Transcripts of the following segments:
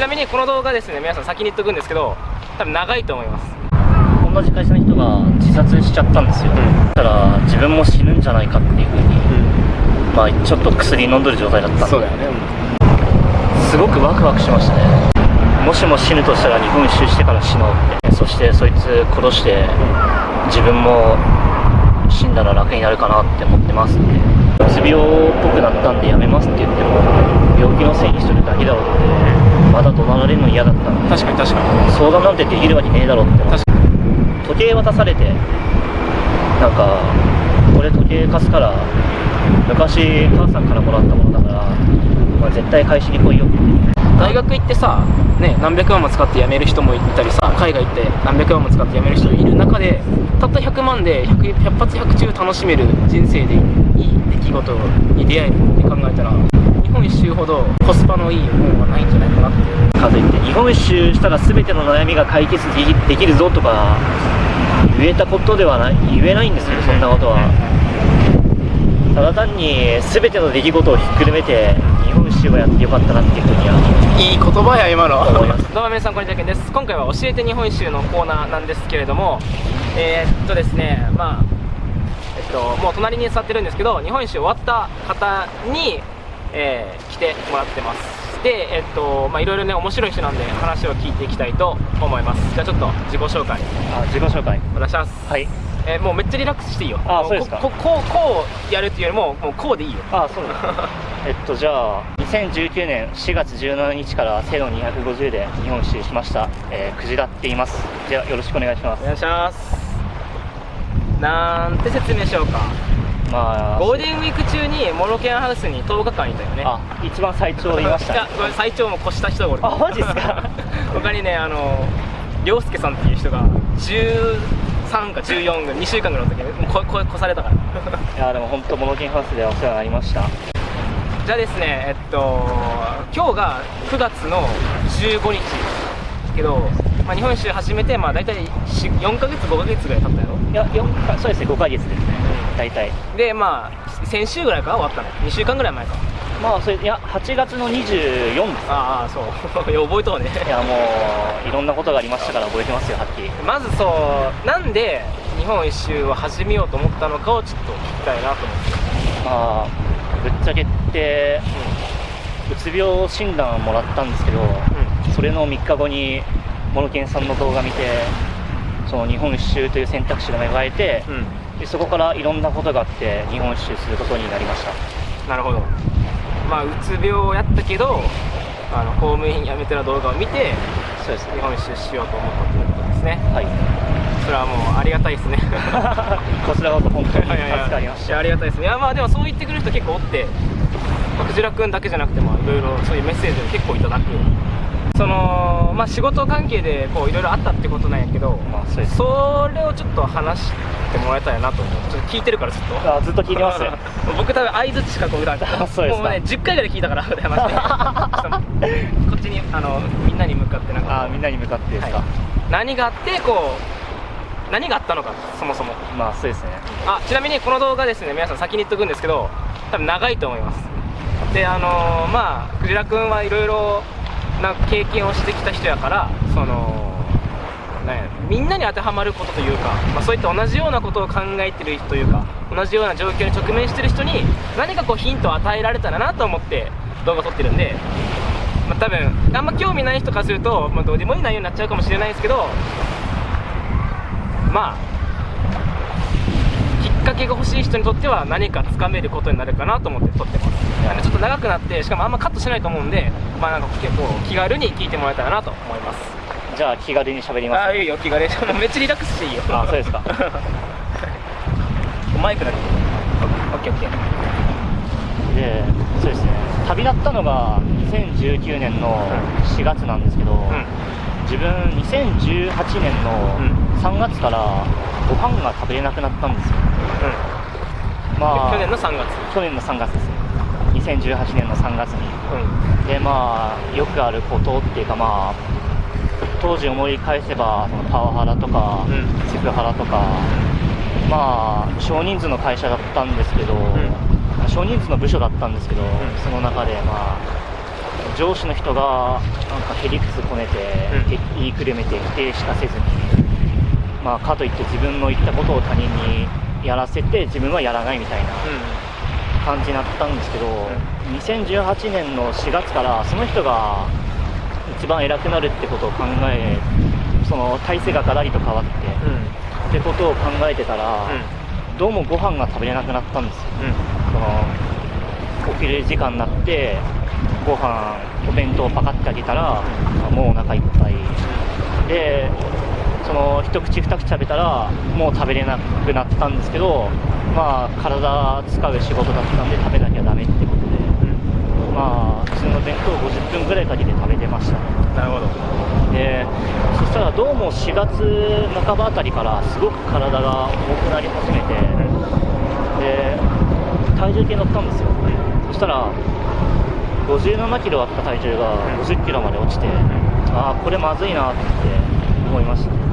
ちなみにこの動画ですね皆さん先に言っとくんですけど多分長いと思います。同じ会社の人が自殺しちゃったんですよ、だから自分も死ぬんじゃないかっていうふうに、まあちょっと薬飲んでる状態だった。んでそうだよねすごくワクワクしましたね。もしも死ぬとしたら日本一周してから死のうって。そしてそいつ殺して自分も死んだら楽になるかなって思ってますって。うつ病っぽくなったんでやめますって言っても病気のせいにしてるだけだろうってまだ怒鳴られるの嫌だった。確かに確かに。相談なんてできるわけねえだろうって。思って確時計渡されてなんかこれ時計貸すから昔母さんからもらったものだから、まあ、絶対返しに来いよって。大学行ってさ、ね、何百万も使って辞める人もいたりさ海外行って何百万も使って辞める人いる中でたった100万で 100, 100発100中楽しめる人生でいい出来事に出会えるって考えたら日本一周ほどコスパのいいものはないんじゃないかなっていう。かといって日本一周したら全ての悩みが解決できできるぞとか言えたことではない言えないんですけどそんなことは。ただ単に全ての出来事をひっくるめて日本一周をやってよかったなっていうふうにはいい言葉や今の。思います。どうも皆さんこんにちはです。今回は教えて日本一周のコーナーなんですけれどもえーっとですねまあえっともう隣に座ってるんですけど日本一周終わった方に、えー来てもらってます。でえっとまあいろいろね面白い人なんで話を聞いていきたいと思います。じゃあちょっと自己紹介。あ自己紹介。お願いします。はい。えーもうめっちゃリラックスしていいよ。もあそうですか。こここうこうやるっていうよりももうこうでいいよ。あそうです えっとじゃあ2019年4月17日からセロ250で日本一周しました、えー、クジラって言います。じゃあよろしくお願いします。お願いします。なんて説明しようかまあゴールデンウィーク中にモロケンハウスに10日間いたよね。あ一番最長いました。これ最長も越した人がおる。あマジっすか？他にねあの涼介さんっていう人が13か14が2週間ぐらいの時にもうここ越されたから。いやでも本当モノケンハウスでお世話になりました。じゃあですねえっと今日が9月の15日。ですけど、まあ、日本一周始めてまあ大体4ヶ月5ヶ月ぐらい経ったやろ。いや四かそうですね5ヶ月ですね大体。でまあ先週ぐらいか？ら終わったの。2週間ぐらい前か。まあそれいや8月の24ですああそう。い や覚えとうね。いやもういろんなことがありましたから覚えてますよはっきり。まずそうなんで日本一周を始めようと思ったのかをちょっと聞きたいなと思って。まあぶっちゃけってうつ病診断をもらったんですけどそれの3日後にモノケンさんの動画見てその日本一周という選択肢が芽生えてうん、うんでそこからいろんなことがあって日本一周することになりました。なるほど。まあうつ病をやったけどあの公務員辞めてる動画を見てそうです日本一周しようと思ったということですね。はい。それはもうありがたいですね。こちらこそ本当に 助かりました。ありがたいですね。いやまあでもそう言ってくれる人結構おってまあクジラくんだけじゃなくてもいろいろそういうメッセージを結構いただくそのまあ仕事関係でこういろいろあったってことなんやけど、まあそうです。それをちょっと話してもらえたらなと思う。ちょっと聞いてるからずっと。あずっと聞いてます 僕多分相づちしかこう打たん。からあそうですか。もうね10回ぐらい聞いたから話してこっちにあのみんなに向かってなんか。あみんなに向かってですか、はい。何があってこう何があったのかそもそも。まあそうですね。あちなみにこの動画ですね皆さん先に言っとくんですけど多分長いと思います。であのーまあクジラくんはいろいろな経験をしてきた人やからそのなんやみんなに当てはまることというか、まあ、そういった同じようなことを考えてる人というか同じような状況に直面してる人に何かこうヒントを与えられたらなと思って動画撮ってるんで、まあ、多分あんま興味ない人からすると、まあ、どうでもいい内容になっちゃうかもしれないですけどまあかけが欲しい人にとっては何かつかめることになるかなと思って撮ってます。なんでちょっと長くなってしかもあんまカットしないと思うんでまあなんか結構気軽に聞いてもらえたらなと思います。じゃあ気軽に喋りますああいいよ気軽に。めっちゃリラックスしていいよ。あそうですか。マイクだけ。オッケーオッケー。でそうですね。旅立ったのが2019年の4月なんですけど、うん。自分2018年の3月からご飯が食べれなくなったんですよまあ。去年の3月。去年の3月ですね。2018年の3月に。うでまあよくあることっていうかまあ当時思い返せばそのパワハラとか、うん。セクハラとかまあ少人数の会社だったんですけど、ん。少人数の部署だったんですけど、その中でまあ上司の人がなんかへりくつこねて、うん。て言いくるめて否定しかせずに、まあ、かといって自分の言ったことを他人にやらせて自分はやらないみたいな感じになったんですけど、2018年の4月からその人が一番偉くなるってことを考えその体制がガラリと変わって、ってことを考えてたら、どうもご飯が食べれなくなったんですよ。そのお昼時間になってご飯お弁当をパカッてあげたら、もうお腹いっぱい。でその一口二口食べたらもう食べれなくなったんですけどまあ体使う仕事だったんで食べなきゃダメってことで。まあ普通の弁当を50分ぐらいかけて食べてました。ねなるほど。でそしたらどうも4月半ばあたりからすごく体が重くなり始めてで体重計乗ったんですよ。そしたら57キロあった体重が50キロまで落ちてああこれまずいなって思いました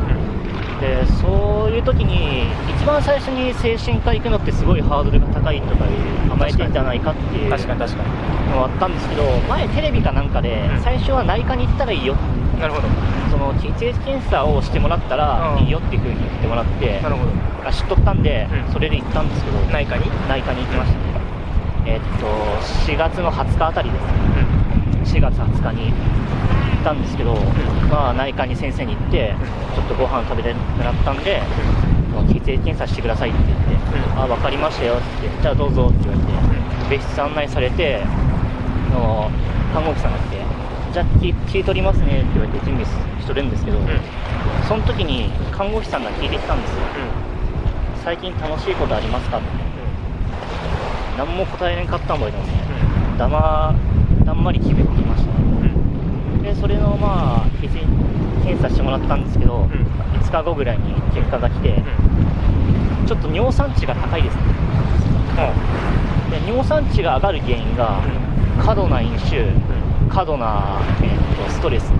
でそういう時に一番最初に精神科行くのってすごいハードルが高いとかいう甘えてんじゃないかっていう確かに確かのがあったんですけど前テレビかなんかでうん。最初は内科に行ったらいいよ。になるほど。その血液検査をしてもらったらうん。いいよっていう風に言ってもらってなるほど。あ知っとったんでうん。それで行ったんですけど内科に？内科に行きました。ねえっと4月の20日あたりです。4月20日にたんですけど、まあ、内科に先生に行って、ちょっとご飯食べれなくなったんで、血液検査してくださいって言って、うん。あ分かりましたよって、じゃあどうぞって言われて、別室案内されて、あの看護婦さんが来て、じゃあ気気取りますねって言われて準備しとるんですけど、その時に看護師さんが聞いてきたんですよ、最近楽しいことありますか？って、何も答えれんかったん覚えてますね、だまだんまり決めてきました。ね。でそれのまあ検査してもらったんですけど、5日後ぐらいに結果が来て、ちょっと尿酸値が高いですね。で尿酸値が上がる原因が過度な飲酒過度な、えーとストレス。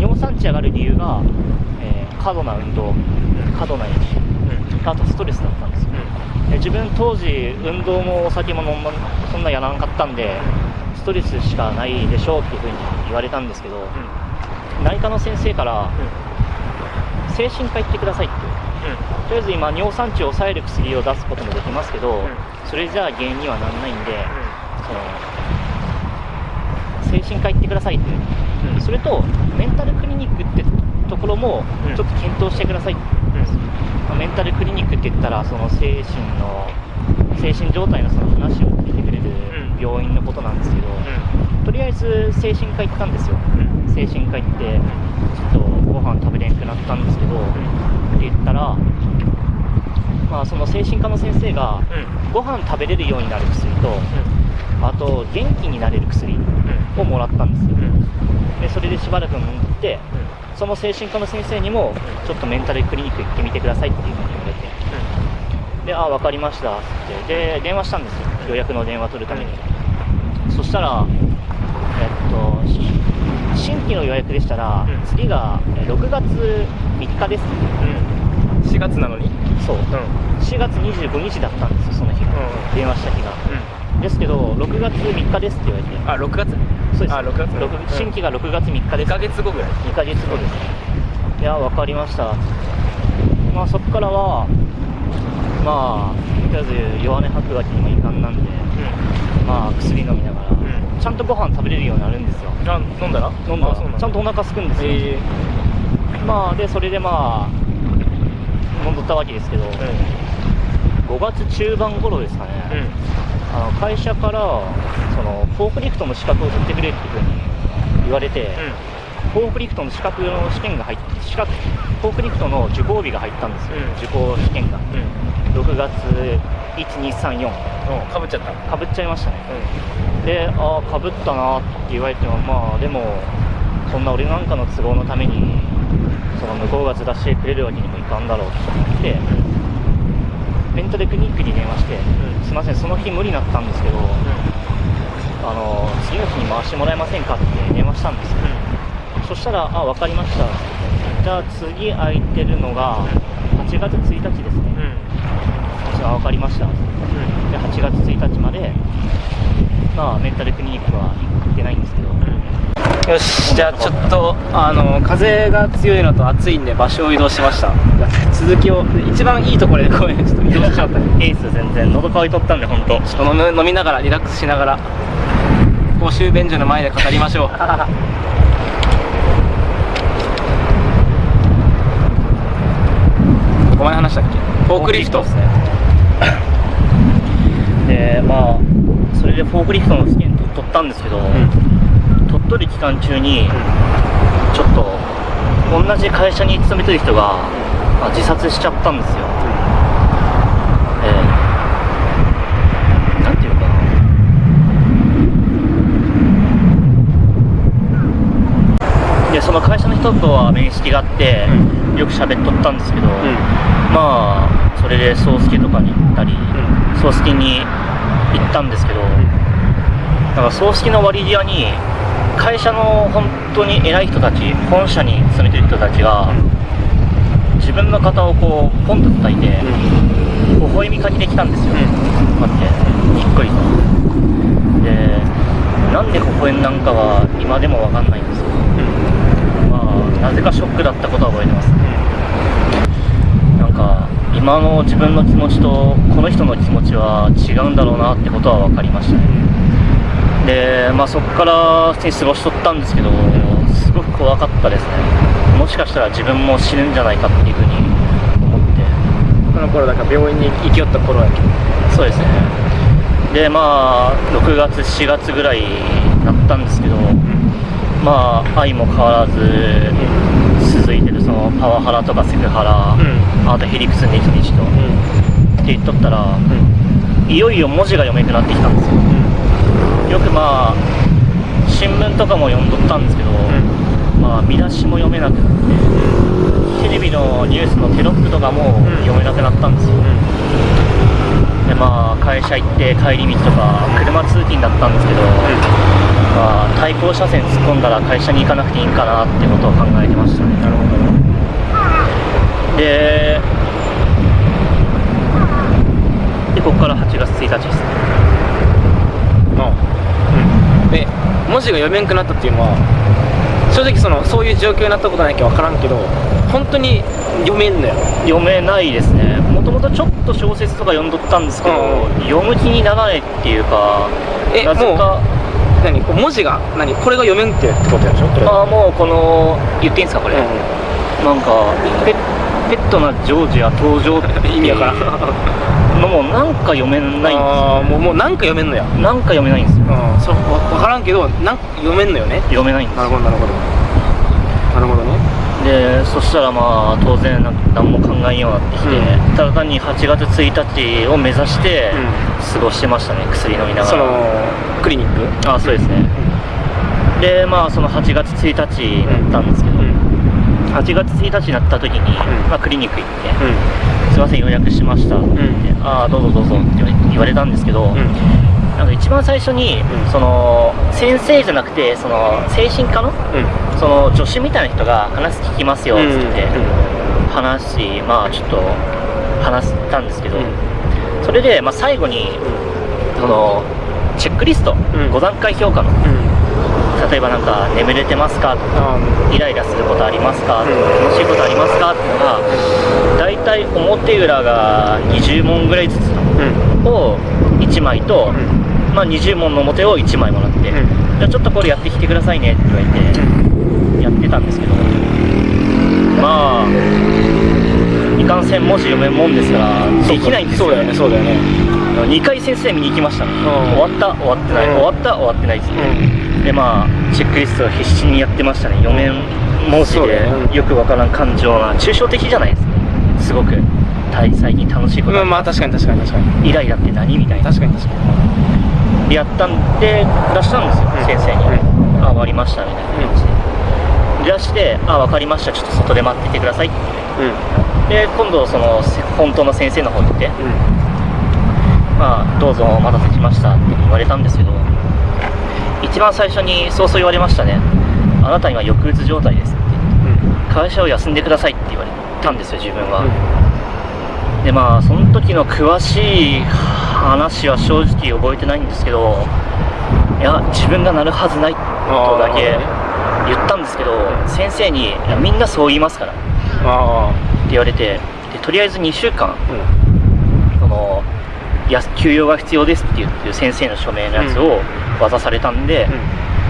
尿酸値上がる理由が、えー過度な運動過度な飲酒。あとストレスだったんですよ。で自分当時運動もお酒も飲んだそんなやらなかったんでストレスしかないでしょうっていうふうに言われたんですけど、内科の先生から精神科行ってくださいって。とりあえず今尿酸値を抑える薬を出すこともできますけど、それじゃあ原因にはならないんで、その精神科行ってくださいって、それとメンタルクリニックってところもうん。ちょっと検討してください。って、まあメンタルクリニックって言ったらその精神の精神状態のその話を病院のことなんですけど、とりあえず精神科行ったんですよ。精神科行ってちょっとご飯食べれんくなったんですけど、って言ったらまあその精神科の先生がご飯食べれるようになる薬とあと元気になれる薬をもらったんですよ。でそれでしばらく飲ん。でその精神科の先生にもちょっとメンタルクリニック行ってみてくださいっていうふうに言われて。で、あ、分かりましたって、で、電話したんですよ、予約の電話取るために。そしたら、えっと、し新規の予約でしたら、うん。次がえ6月3日です。4月なのに？そう、4月25日だったんですよ、その日が、うん電話した日が。ですけど、6月3日ですって言われて、あ6月？そうです。あ6月。六新規が6月3日で2す。ヶ月後ぐらい。2ヶ月後です。いや、分かりました。まあ、そこからは、まあ、とりあえず弱音吐くわけにもいかんなんで、まあ、薬飲みながら、ちゃんとご飯食べれるようになるんですよ。あ飲んだら？飲んだら。ちゃんとお腹空くんですよ。え。まあ、で、それでまあ、飲んどったわけですけど、5月中盤頃ですかね、あの会社からそのフォークリフトの資格を取ってくれっていうふうに言われて、フォークリフトの資格の試験が入って資格フォークリフトの受講日が入ったんですよ、うん。受講試験が。6月1234かぶっちゃった。かぶっちゃいましたね。でああかぶったなって言われてもまあでもそんな俺なんかの都合のためにその向こうがずらしてくれるわけにもいかんだろうと思ってメンタルクリニックに電話して、うん。すいませんその日無理になったんですけど、あの次の日に回してもらえませんかって電話したんですよそしたら、あ、分かりました。じゃあ次空いてるのが8月1日ですね。あ、分かりました。で、8月1日までまあメンタルクリニックは行ってないんですけど。よしじゃあちょっとあの風が強いのと暑いんで場所を移動しました。続きを一番いいところで公園ちょっと移動しちゃった。エース全然喉乾いとったんで本当ちょっと飲みながらリラックスしながら公衆便所の前で語りましょう お前話したっけフォークリフト。ですねでまあそれでフォークリフトの試験取ったんですけど、鳥取期間中にちょっと同じ会社に勤めてる人が、まあ自殺しちゃったんですよ、えーなんていうのかな。でその会社の人とは面識があって、よく喋っとったんですけど、まあそれで宗介とかに行ったり宗介に行ったんですけど、なんか葬式の割り際に会社の本当に偉い人たち本社に勤めてる人たちが自分の肩をこうポンと叩いて微笑みかけてきたんですよ、こうやってにっこり。とでなんで微笑んなんかは今でも分かんないんですけどまあなぜかショックだったことは覚えてます今の自分の気持ちとこの人の気持ちは違うんだろうなってことは分かりましたね。でまあそこから普通に過ごしとったんですけどすごく怖かったですね。もしかしたら自分も死ぬんじゃないかっていうふうに思って。この頃だから病院に行きよった頃やけど。そうですね。でまあ6月4月ぐらいだったんですけどまあ愛も変わらず続いてるそのパワハラとかセクハラ、あとヘリクツネヒニチとって言っとったらいよいよ文字が読めなくなってきたんですよ。よくまあ新聞とかも読んどったんですけど、まあ見出しも読めなくなってテレビのニュースのテロップとかも読めなくなったんですよ、でまあ会社行って帰り道とか車通勤だったんですけど、まあ対向車線突っ込んだら会社に行かなくていいんかなってことを考えてましたね。なるほどででここから8月1日ですね。うん。で文字が読めんくなったっていうのは正直そのそういう状況になったことないけど分からんけど本当に読めんのよ。読めないですね。もともとちょっと小説とか読んどったんですけど、うん読む気にならないっていうかえなぜか何文字が何これが読めんってってことやでしょああもうこの言っていいんですかこれ、うんなんかペペットなジョージア登場って意味わから。もなんか読めないんですあーもうもうなんか読めんのや。よなんか読めないんですよ。うん。そ分からんけどなんか読めんのよね。読めないんですなるほどなるほど。なるほどね。でそしたらまあ当然何も考えんようになってきて、うん。ただ単に8月1日を目指してう過ごしてましたね薬飲みながら。そのクリニック？あそうですね。でまあその8月1日になったんですけど、うん8月1日になった時に、ん。まあ、クリニック行ってう「すいません予約しました」って言って「ああどうぞどうぞ」って言われたんですけど、なんか一番最初に、うん。その先生じゃなくてその精神科のその助手みたいな人が話聞きますよっつって、話しまあちょっと話したんですけど、それで、まあ、最後にそのチェックリスト、ん。5段階評価のうん例えばなんか眠れてますか？とかあイライラすることありますか、うん。楽しいことありますか？っていうのが大体表裏が20問ぐらいずつを1枚と、まあ、20問の表を1枚もらって、うん。じゃあちょっとこれやってきてくださいねって言われて、やってたんですけどまあいかんせん文字読めんもんですからできないんですよそうだよねそうだよね。2回先生見に行きましたね、ん。終わった？終わってない、うん。終わった？終わってないです、うん。でまあチェックリストを必死にやってましたね。読めん文字でよくわからん感情な抽象的じゃないですかすごく。対最近楽しいこと。うんまあ確かに確かに確かに。イライラって何みたいな。確かに確かに。でやったんで出したんですよ、うん。先生に、うあ終わりましたみたいな感じで、出してあ分かりました。ちょっと外で待っててくださいって。うん。で今度そのせ本当の先生の方に行ってまあどうぞお待たせしましたって言われたんですけど一番最初にそうそう言われましたね。あなたには抑うつ状態ですって。会社を休んでくださいって言われたんですよ自分は、でまあその時の詳しい話は正直覚えてないんですけどいや自分がなるはずないとだけ言ったんですけどうん。先生にみんなそう言いますからってあ言われてでとりあえず2週間あうんや休養が必要ですって言ってる先生の署名のやつを渡されたんで、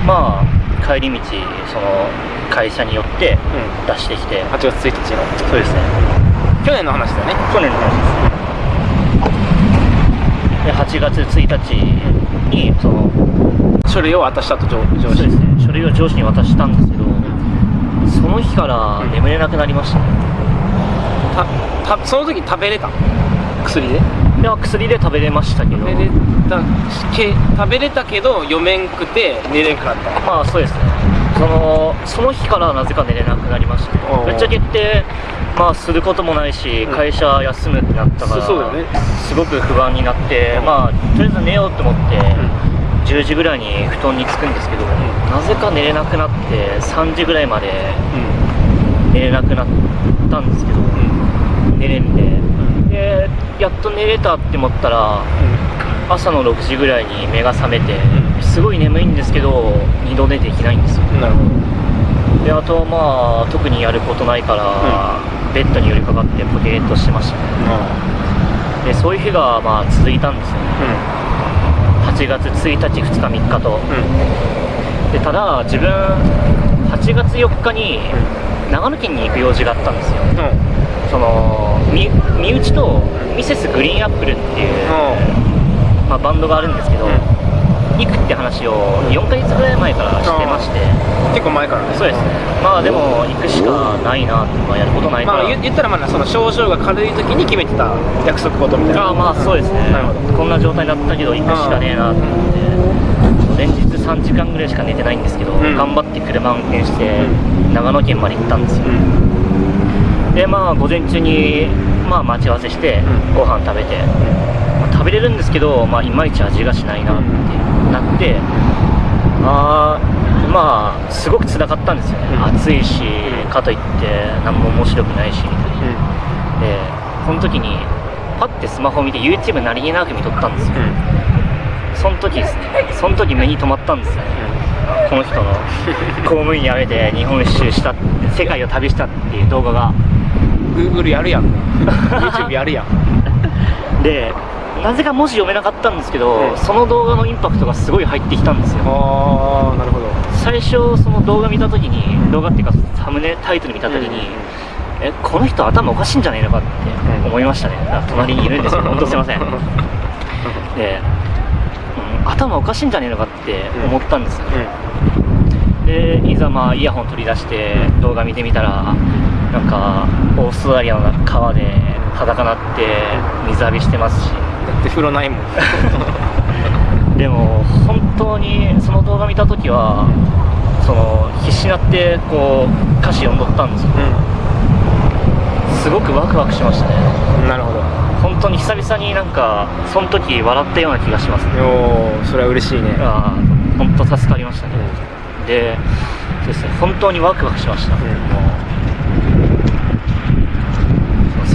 まあ帰り道その会社によってうん。出してきて。8月1日の。そうですね。去年の話だよね。去年の話です。で8月1日にその書類を渡したと上上司。そうですね。書類を上司に渡したんですけどその日から眠れなくなりましたね。たたその時食べれた？薬で？いや薬で食べれましたけど。食べれたけ食べれたけど読めんくて寝れんくなった。まあそうですね。そのその日からなぜか寝れなくなりましたぶっちゃけ言ってまあすることもないしうん。会社休むってなったから、そそうだよね。すごく不安になって、うん。まあとりあえず寝ようと思って、う10時ぐらいに布団に着くんですけど、なぜか寝れなくなって3時ぐらいまでん。寝れなくなったんですけど、寝れんででやっと寝れたって思ったら朝の6時ぐらいに目が覚めて、うん。すごい眠いんですけど二度寝できないんですよ。うんなるほど。であとまあ特にやることないから、ベッドに寄りかかってポケーっとしてました。ねあ。でそういう日がまあ続いたんですよ。ねあ8月1日2日3日と。うん。でただ自分8月4日に長野県に行く用事があったんですよそのみ身内とミセスグリーンアップルっていう、まあ、バンドがあるんですけど、行くって話を4ヶ月ぐらい前からしてまして、結構前からね。そうですね。まあでも行くしかないなって、まあ、やることないから、まあ言言ったらまだその症状が軽い時に決めてた約束事みたいな。ああまあそうですね、なるほど。こんな状態だったけど行くしかねえなと思って、連日3時間ぐらいしか寝てないんですけど、うん。頑張って車運転してう長野県まで行ったんですよ、うんでまあ午前中にまあ待ち合わせしてうん。ご飯食べて、まあ食べれるんですけど、まあ、いまいち味がしないなってなってあーまあすごく辛かったんですよね、うん。暑いしかといって何も面白くないしみたいな。でその時にパッてスマホを見て YouTube 何気なく見とったんですよ。その時ですね。その時目に留まったんですよね。この人の 公務員辞めて日本一周した世界を旅したっていう動画が Google やるやん。YouTube やるやん。でなぜか文字読めなかったんですけど、うん。その動画のインパクトがすごい入ってきたんですよ。ああなるほど。最初その動画見た時に動画っていうかサムネタイトル見た時に、えこの人頭おかしいんじゃないのかって思いましたね、だから隣にいるんですけど本当すいません。で、うん頭おかしいんじゃねえのかって思 ったんですよ、でいざまあイヤホン取り出して動画見てみたらなんかオーストラリアの川で裸なって水浴びしてますし。だって風呂ないもん。でも本当にその動画見た時はその必死になってこう歌詞読んどったんですよ。すごくワクワクしましたね。うんなるほど。本当に久々になんかその時笑ったような気がしますね。おおそれは嬉しいね。ああ本当助かりましたね、でそうですね本当にワクワクしました、うん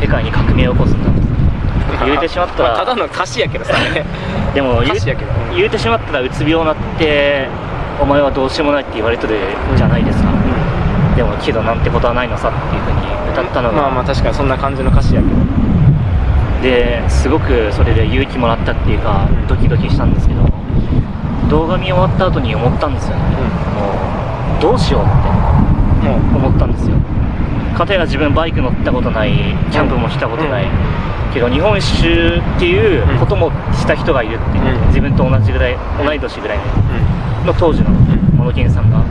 世界に革命を起こすんだ 言うてしまったら。まあただの歌詞やけどさ。ね でも言う言うてしまったらうつ病になってお前はどうしようもないって言われてるじゃないですか、でもけどなんてことはないのさっていうふうに。歌ったのが、まあまあ確かにそんな感じの歌詞やけど。ですごくそれで勇気もらったっていうかうん。ドキドキしたんですけど動画見終わった後に思ったんですよね、もうどうしようってもう。思ったんですよ片や自分バイク乗ったことないキャンプもしたことない、うん。けど日本一周っていうこともした人がいるって、うん。自分と同じぐらい同い年ぐらいの当時のん。モノケンさんが、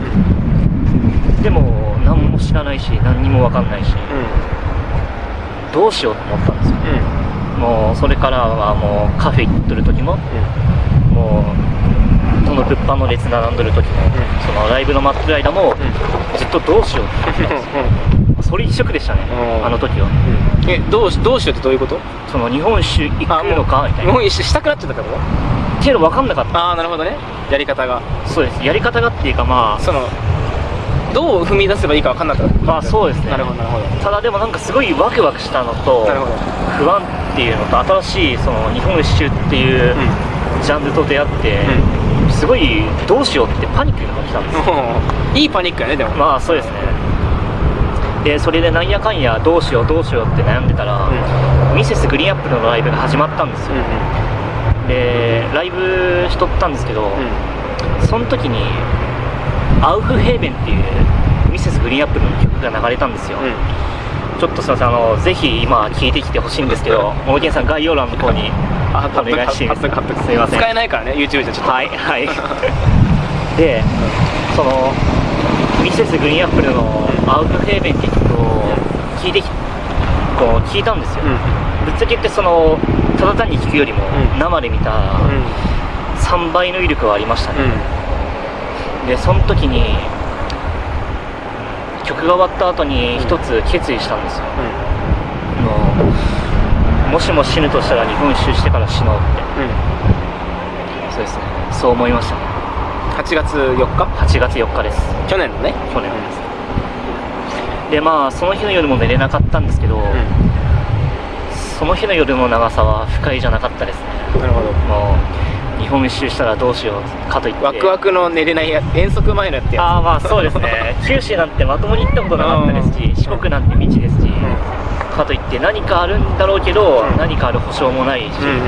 でも何も知らないし何にも分かんないしどうしようと思ったんですよ。もうそれからはもうカフェ行っとる時ももうその物販の列並んどる時も、そのライブの待ってる間も、ずっとどうしようって思ってたんですよそれ一色でしたね、うん。あの時は。えどうしどうしようってどういうこと？その日本一周行くのかみたいな日本一周したくなっちゃったってこと？っていうの分かんなかった。ああなるほどね。やり方が。そうです。やり方がっていうかまあそのどう踏み出せばいいか分かんなかった。まあそうですね。なるほどなるほど。ただでもなんかすごいワクワクしたのと不安っていうのと新しいその日本一周っていうジャンルと出会って、すすごいどうしようってパニックが来たんですよ。うん。いいパニックやねでも。まあそうですねでそれでなんやかんやどうしようどうしようって悩んでたら、ミセスグリーンアップルのライブが始まったんですよ、でライブしとったんですけど、その時に「アウフヘーベン」っていうミセスグリーンアップルの曲が流れたんですよ、ちょっとすいませんあのぜひ今聞いてきてほしいんですけどモノケンさん概要欄の方にあお願いしていいですかすいません。使えないからね YouTube じゃちょっと。はい。はい。でそのミセスグリーンアップルの「アウフヘーベン」って曲を聞いてきこう聞いたんですよ、ぶっちゃけ言ってそのただ単に聞くよりもうん。生で見た3倍の威力はありましたね、うでその時に曲が終わった後に一つ決意したんですよ、あのもしも死ぬとしたら日本一周してから死のうって。そうですね。そう思いましたね8月4日？8月4日です。去年のね。去年ですでまあその日の夜も寝れなかったんですけど、その日の夜の長さは不快じゃなかったですね。なるほど。もう日本一周したらどうしようかといって。ワクワクの寝れないや遠足前のやってや。ああまあそうですね。九州なんてまともに行ったことなかったですし四国なんて未知ですし、かといって何かあるんだろうけど、うん。何かある保証もないし、うんうん。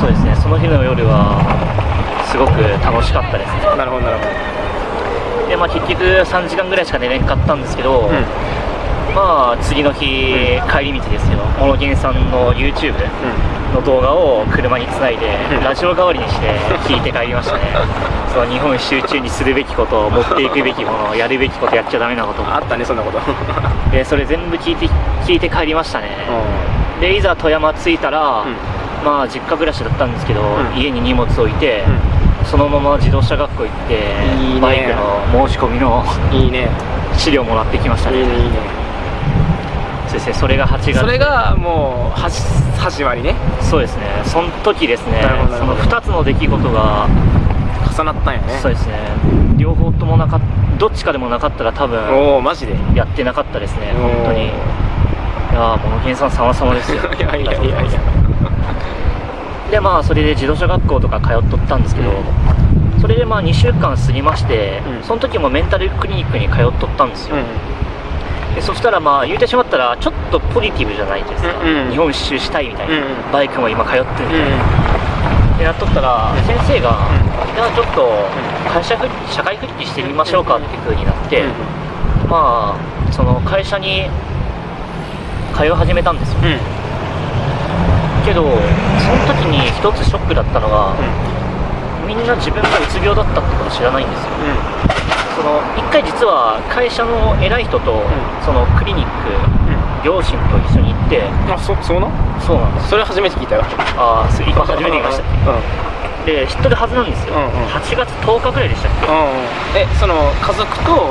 そうですね。その日の夜はすごく楽しかったですね。なるほどなるほでまあ結局3時間ぐらいしか寝れんかったんですけど、どまあ次の日、帰り道ですよ。モノゲンさんの YouTube の動画を車につないで、うん。ラジオ代わりにして聞いて帰りましたね。その日本一周中にするべきこと持っていくべきものやるべきことやっちゃダメなこと。あったねそんなこと。でそれ全部聞いて聞いて帰りましたね。でいざ富山着いたら、まあ実家暮らしだったんですけど、ん。家に荷物置いて、そのまま自動車学校行っていいね。バイクの申し込みのいいね。資料もらってきましたね。いいね。いいねそうですね。それが8月。それがもうはじ始まりね。そうですね。その時ですね。そのほど2つの出来事が重なったんよね。そうですね。両方ともなかっどっちかでもなかったら多分おおマジで。やってなかったですね。本当に。いやーモノケンさん様々ですよ。いやいやいやいやでまあそれで自動車学校とか通っとったんですけど、それでまあ2週間過ぎまして、うん。その時もメンタルクリニックに通っとったんですよ、でそしたらまあ言うてしまったらちょっとポジティブじゃないですか、うんうん。日本一周したいみたいな、うんうん。バイクも今通ってるみたいな、うんってなっとったら先生が、うん。じゃあちょっと会社復帰社会復帰してみましょうかっていう風になって、まあその会社に通い始めたんですよ。うんうんけどその時に一つショックだったのが、みんな自分がうつ病だったってこと知らないんですよ。その一回実は会社の偉い人と、そのクリニック両親と一緒に行ってあそそうなそうなんです。それ初めて聞いたよ。ああす今初めて言いました。で知ってるはずなんですよ、うんうん。8月10日ぐらいでしたっけ、うんうんえその家族と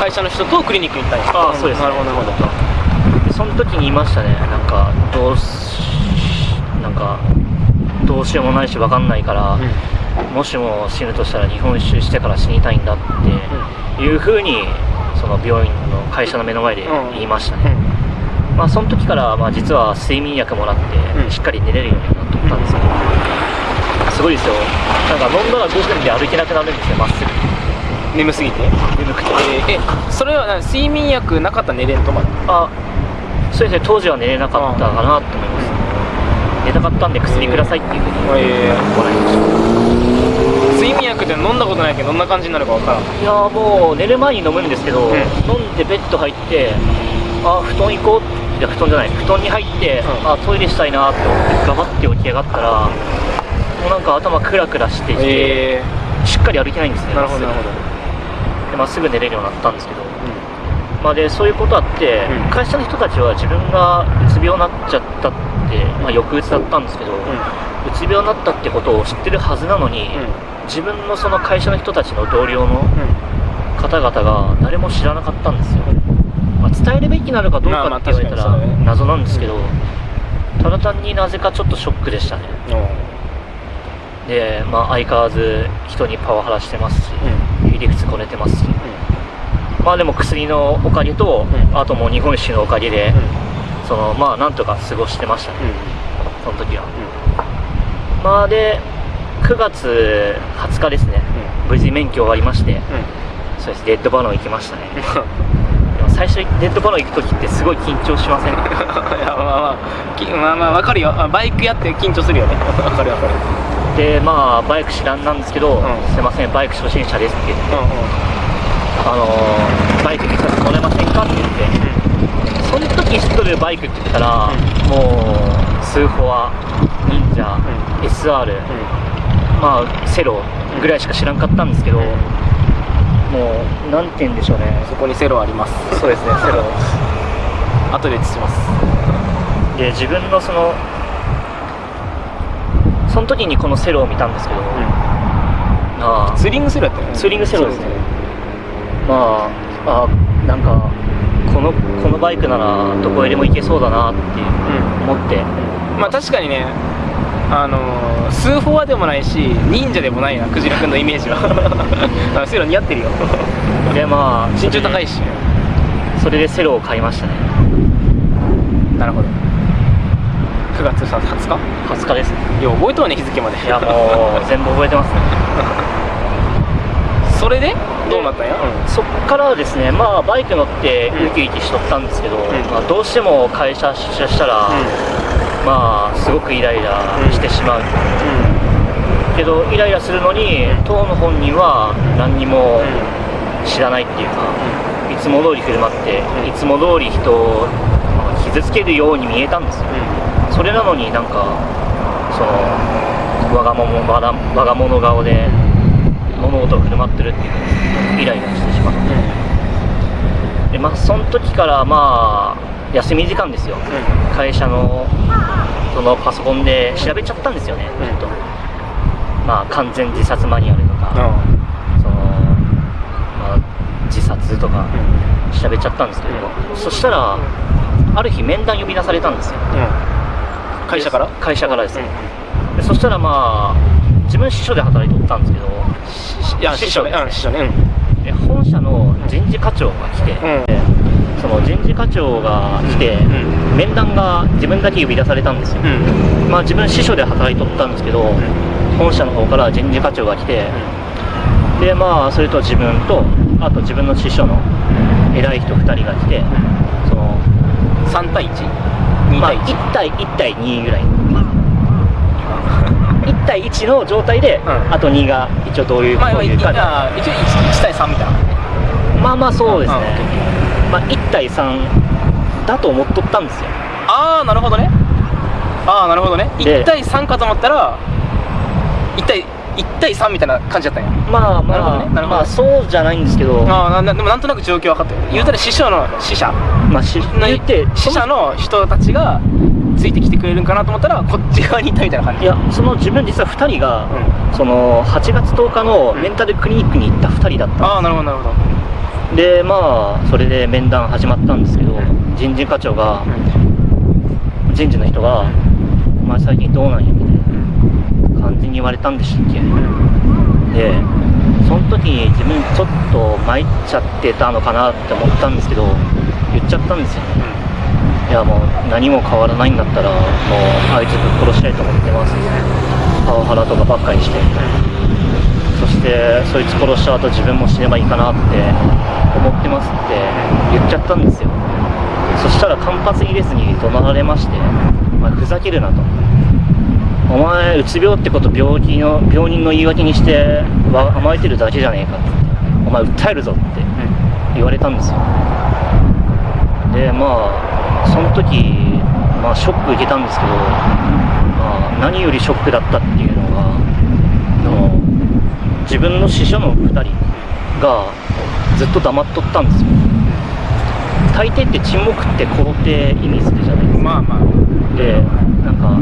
会社の人とクリニックに行ったんやああそうです。なるほどなるほど。でその時に言いましたね。なんかどうしなんかどうしようもないし分かんないから、もしも死ぬとしたら日本一周してから死にたいんだっていうふうにその病院の会社の目の前で言いましたね、まあその時からまあ実は睡眠薬もらってうん。しっかり寝れるようになったんですけど、すごいですよ。なんか飲んだら5分で歩けなくなるんですよまっすぐ。眠すぎて？眠くて。えーえそれはな睡眠薬なかったら寝れんとまだあそうですね。当時は寝れなかったかなと思います寝たかったんで薬くださいっていうふうにえもらいました睡眠薬って飲んだことないけどどんな感じになるかわからんいやーもう寝る前に飲むんですけど、ん飲んでベッド入ってあ布団行こうって布団じゃない布団に入って、うんあトイレしたいなって思ってガバって起き上がったらもうなんか頭クラクラしてきて、えしっかり歩けないんですねー、なるほどなるほどでまっすぐ寝れるようになったんですけど、まあ、でそういうことあって、うん会社の人たちは自分がうつ病になっちゃったって、まあ、抑うつだったんですけど、うつ病になったってことを知ってるはずなのに、自分のその会社の人たちの同僚の方々が誰も知らなかったんですよ、まあ、伝えるべきなのかどうかって言われたら謎なんですけど、ただ単になぜかちょっとショックでしたね。で、まあ、相変わらず人にパワハラしてますし、う理屈こねてますし、まあでも薬のおかげと、うん。あともう日本酒のおかげで、そのまあなんとか過ごしてましたね、その時は、まあで9月20日ですね、無事免許終わりまして。うん。そうです。デッドバロン行きましたね。最初にデッドバロン行く時ってすごい緊張しません いやまあまあきまあまあわかるよ。あバイクやって緊張するよね。わかるわかる。でまあバイク知らんなんですけど、ん。すいませんバイク初心者ですって言って、うあのーバイク見させてもらえませんかって言って時知っとるバイクって言ったら、もうスーフォア忍者、う SR、んうん。まあセロぐらいしか知らんかったんですけど、うん。もうなんて言うんでしょうね。そこにセロあります。そうですねセロ。後で映します。で自分のそのその時にこのセロを見たんですけど、ああ。ツーリングセロやったよね。ツーリングセロですね。まああなんかこのこのバイクならどこへでも行けそうだなっていう思って。まあ確かにねあのー、スーフォアでもないし忍者でもないなクジラ君のイメージは。あセロ似合ってるよ。でまあ身長高いし。それでセロを買いましたね。なるほど。9月さ20日？20日ですね。いや覚えとうね日付まで。いやもう全部覚えてますね。それで？どうなったんや、そっからはですねまあバイク乗ってウキウキしとったんですけど、まあ、どうしても会社出社したら、まあすごくイライラしてしまう、けどイライラするのに、当の本人は何にも知らないっていうか、いつも通り振る舞って、うん。いつも通り人をまあ傷つけるように見えたんですよ。それなのになんかそのわがままわがわが物顔で物事を振る舞ってるっていうイライラしてしまってでまあその時からまあ休み時間ですよ。会社のそのパソコンで調べちゃったんですよねうん。ずっと。まあ完全自殺マニュアルとか、その、まあ、自殺とか調べちゃったんですけど、そしたらある日面談呼び出されたんですよ。会社から？会社からですね、でそしたらまあ自分支所で働いておったんですけど。いや師匠。ね。うん師匠ね。で本社の人事課長が来て、うん。でその人事課長が来て、うん。面談が自分だけ呼び出されたんですよ、うん。まあ自分支所で働いておったんですけど、本社の方から人事課長が来て、でまあそれと自分とあと自分の師匠の偉い人2人が来て、その3対 1?2 まあ、対1、1対1対2ぐらい1対1の状態で、うん。あと2が一応どういうこういうか。あ一応 1, 1対3みたいな。まあまあそうですね、うん。まあ、1対3だと思っとったんですよ。ああなるほどね。ああなるほどね。で1対3かと思ったら1対1対3みたいな感じだったんや。まあまあ、なるほどね。なるほどまあそうじゃないんですけど。ああでもなんとなく状況分かったよ言うたら師匠の師者。まあしの言って死者の人たちがついてきてくれるんかなと思ったらこっち側にいたみたいな感じ。いやその自分実は2人が、うその8月10日のメンタルクリニックに行った2人だった。ああなるほどなるほど。でまあそれで面談始まったんですけど人事課長が人事の人が「お前最近どうなんや」みたいな感じに言われたんでしたっけ？でその時に自分ちょっと参っちゃってたのかなって思ったんですけど言っちゃったんですよねいやもう何も変わらないんだったらもうあいつぶっ殺したいと思ってます。パワハラとかばっかりして。そしてそいつ殺した後自分も死ねばいいかなって思ってますって言っちゃったんですよ。そしたら間髪入れずに怒鳴られまして「お前ふざけるな」と「お前うつ病ってこと病気の病人の言い訳にして甘えてるだけじゃねえか」って「お前訴えるぞ」って言われたんですよ。でまあその時、まあ、ショック受けたんですけど、まあ、何よりショックだったっていうのがその自分の師匠の2人がずっと黙っとったんですよ。大抵って沈黙って肯定意味するじゃないですか。まあまあ。でなんか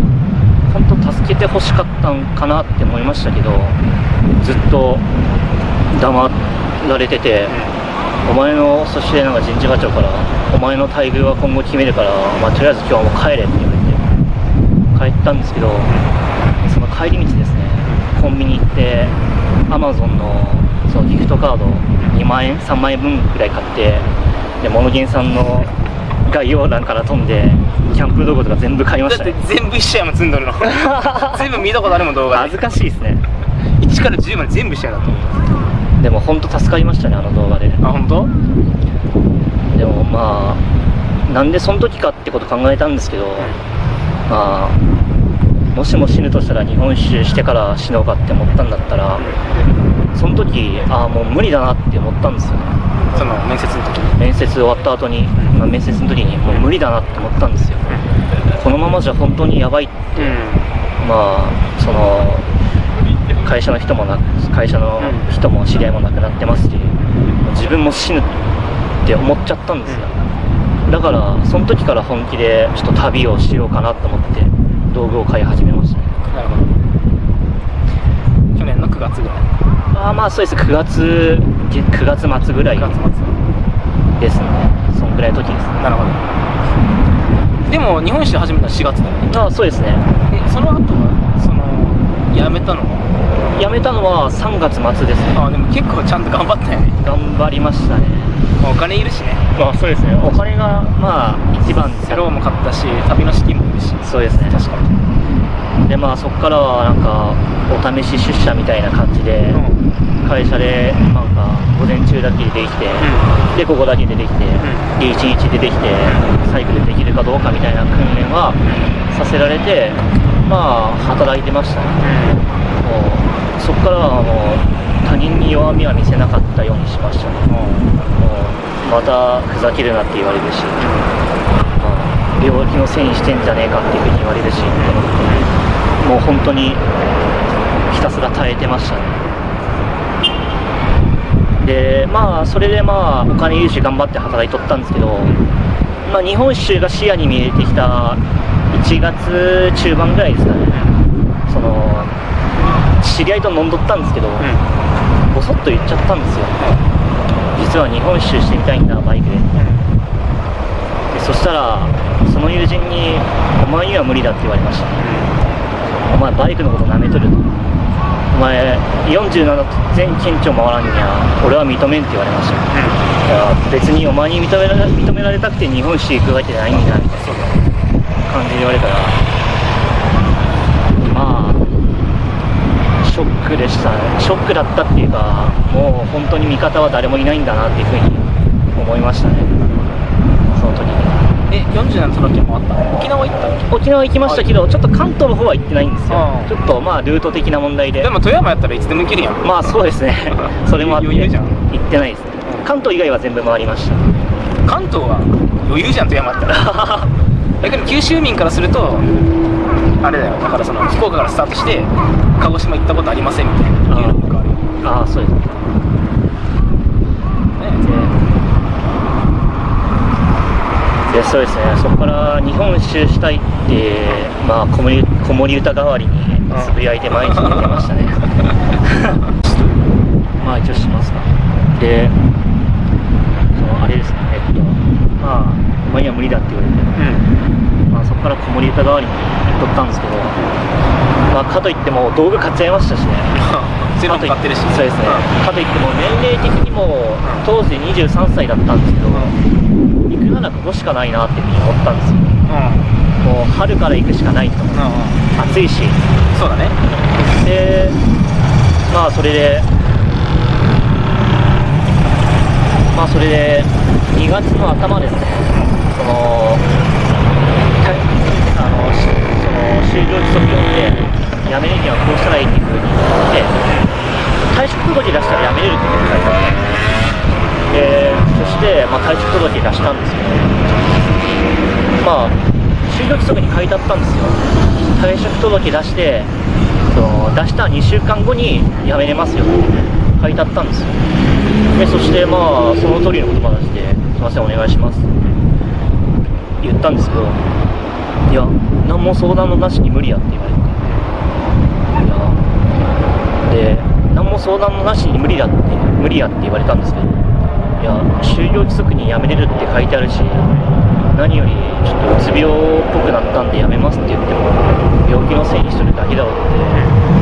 本当助けてほしかったんかなって思いましたけどずっと黙られてて、お前のそしてなんか人事課長からお前の待遇は今後決めるから、まあ、とりあえず今日はもう帰れって言われて帰ったんですけどその帰り道ですねコンビニ行ってアマゾンのそのギフトカード2万円3万円分ぐらい買ってでモノゲンさんの概要欄から飛んでキャンプ道具とか全部買いまだってしたね全部一緒やもん積んどるの。全部見たことあるもん動画で。恥ずかしいですね。1から10まで全部一緒やだと思うでも本当助かりましたねあの動画で。あ本当？でもまあなんでその時かってこと考えたんですけど、まあもしも死ぬとしたら日本一周してから死のうかって思ったんだったらその時ああもう無理だなって思ったんですよね。その面接の時に？面接終わった後に、まあ、面接の時にもう無理だなって思ったんですよ。このままじゃ本当にやばいうん。まあその会社の人もな会社の人も知り合いも亡くなってますし自分も死ぬって思っちゃったんですよ。だからその時から本気でちょっと旅をしようかなと思って道具を買い始めましたね。なるほど。去年の9月ぐらい。あーまあそうです。9月げ9月末ぐらい9月末。ですね。そんぐらいの時ですね。なるほど。でも日本史始めたの4月だよね。ああそうですね。えその後はその辞めたのは？辞めたのは3月末ですね。あでも結構ちゃんと頑張ったよね。頑張りましたね。まあお金いるしね。まあそうですね。お金がまあ一番セローも買ったし旅の資金もいるし。そうですね。確かに。でまあそこからはなんかお試し出社みたいな感じでうん。会社でなんか午前中だけでできて、で午後だけでできて、で1日でできてサイクルできるかどうかみたいな訓練はさせられてまあ働いてましたね。もう。そこからはもう他人に弱みは見せなかったようにしましたね。もうまたふざけるなって言われるし、まあ、病気のせいにしてんじゃねえかっていうふうに言われるし。もう本当にひたすら耐えてましたね。でまあそれでまあお金融資頑張って働いとったんですけど、まあ、日本一周が視野に見えてきた1月中盤ぐらいですかね。その知り合いと飲んどったんですけど、ぼそっと言っちゃったんですよ。実は日本一周してみたいんだバイクで。でそしたらその友人に「お前には無理だ」って言われました。お前バイクのこと舐めとると。お前47全近所回らんにゃ俺は認めんって言われました。いや別にお前に認められ認められたくて日本一周行くわけじゃないんだみたいな感じで言われたらまあショックでしたね。ショックだったっていうかもう本当に味方は誰もいないんだなっていうふうに思いましたね。その時に。え47都道府県回った沖縄行った沖縄行きましたけどちょっと関東の方は行ってないんですよ。ああ。ちょっとまあルート的な問題で。でも富山やったらいつでも行けるやん。まあそうですね。それもあって余裕じゃん。行ってないです。ね関東以外は全部回りました。関東は余裕じゃん富山やったら 逆に九州民からするとあれだよ。だからその福岡からスタートして鹿児島行ったことありませんみたいな。いうのもあるよああそうです。ね。ねでそうですね。そこから日本一周したいってまあ子守子守歌代わりにつぶやいて毎日寝てましたね。まあ一応しますか。でそのあれですね。えっとまあお前には無理だって言われて。うんこから子守歌代わりに行っとったんですけど、まあ、かといっても道具買っちゃいましたしね。セロン買ってるしそうですね、かといっても年齢的にも当時23歳だったんですけど、うん。行くならここしかないなっていうふうに思ったんですよ。うん。もう春から行くしかないと。うんうん。暑いし。そうだね。でまあそれでまあそれで2月の頭ですね。そのたあのしその就業規則読んで辞めるにはこうしたらいいっていうふうに言って退職届出したら辞めれるって書いてあってでそして、まあ、退職届出したんですよまあ就業規則に書いてあったんですよ退職届出してその出した2週間後に辞めれますよって書いてあったんですよでそしてまあその通りの言葉出して「すいませんお願いします」って言ったんですけど「いや何も相談のなしに無理や」って言われていやで何も相談のなしに無理だって無理やって言われたんですけどいや就業規則に辞めれるって書いてあるし何よりちょっとうつ病っぽくなったんで辞めますって言っても病気のせいにしとるだけだろうって。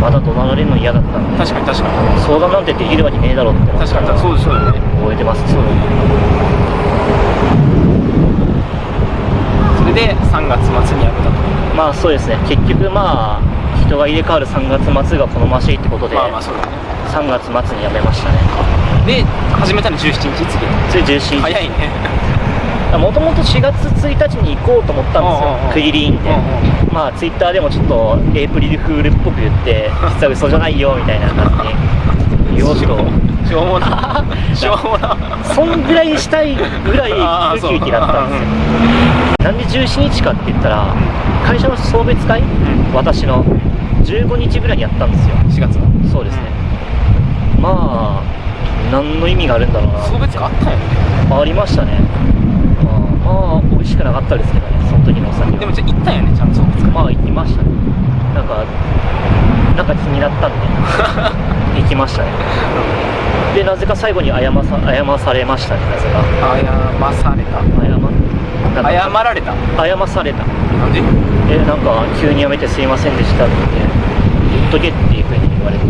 また怒鳴られるの嫌だったんで確かに確かに。相談なんてできるわけねえだろうって。確かにそうそうだよね。覚えてます。そう。だよねそれで3月末に辞めたと。まあそうですね。結局まあ人が入れ替わる3月末が好ましいってことで、まあまあそうだね。3月末に辞めましたね。で始めたの17日次。それ17早いね。もともと4月1日に行こうと思ったんですうんうんうん。よ区切りいいんで。うんうんまあツイッターでもちょっとエイプリルフールっぽく言って実は嘘じゃないよみたいな感じに言おうと。しょうもな。しょうもな。そんぐらいしたいぐらいウキウキだったんですよなんで17日かって言ったら会社の送別会、ん。私の15日ぐらいにやったんですよ。4月の。そうですね、まあ何の意味があるんだろうな送別会あったんやね。ありましたね。まあまあ美味しくなかったですけどね。その時のお酒は。でもじゃあ行ったんやねちゃんと送別会。まあ行きましたね。なんかなんか気になったんで。行きましたね。でなぜか最後に謝さ謝されましたねなぜか。謝された。謝謝られた？謝された。なんで？えなんか急に辞めてすいませんでしたって言っとけっていうふうに言われて。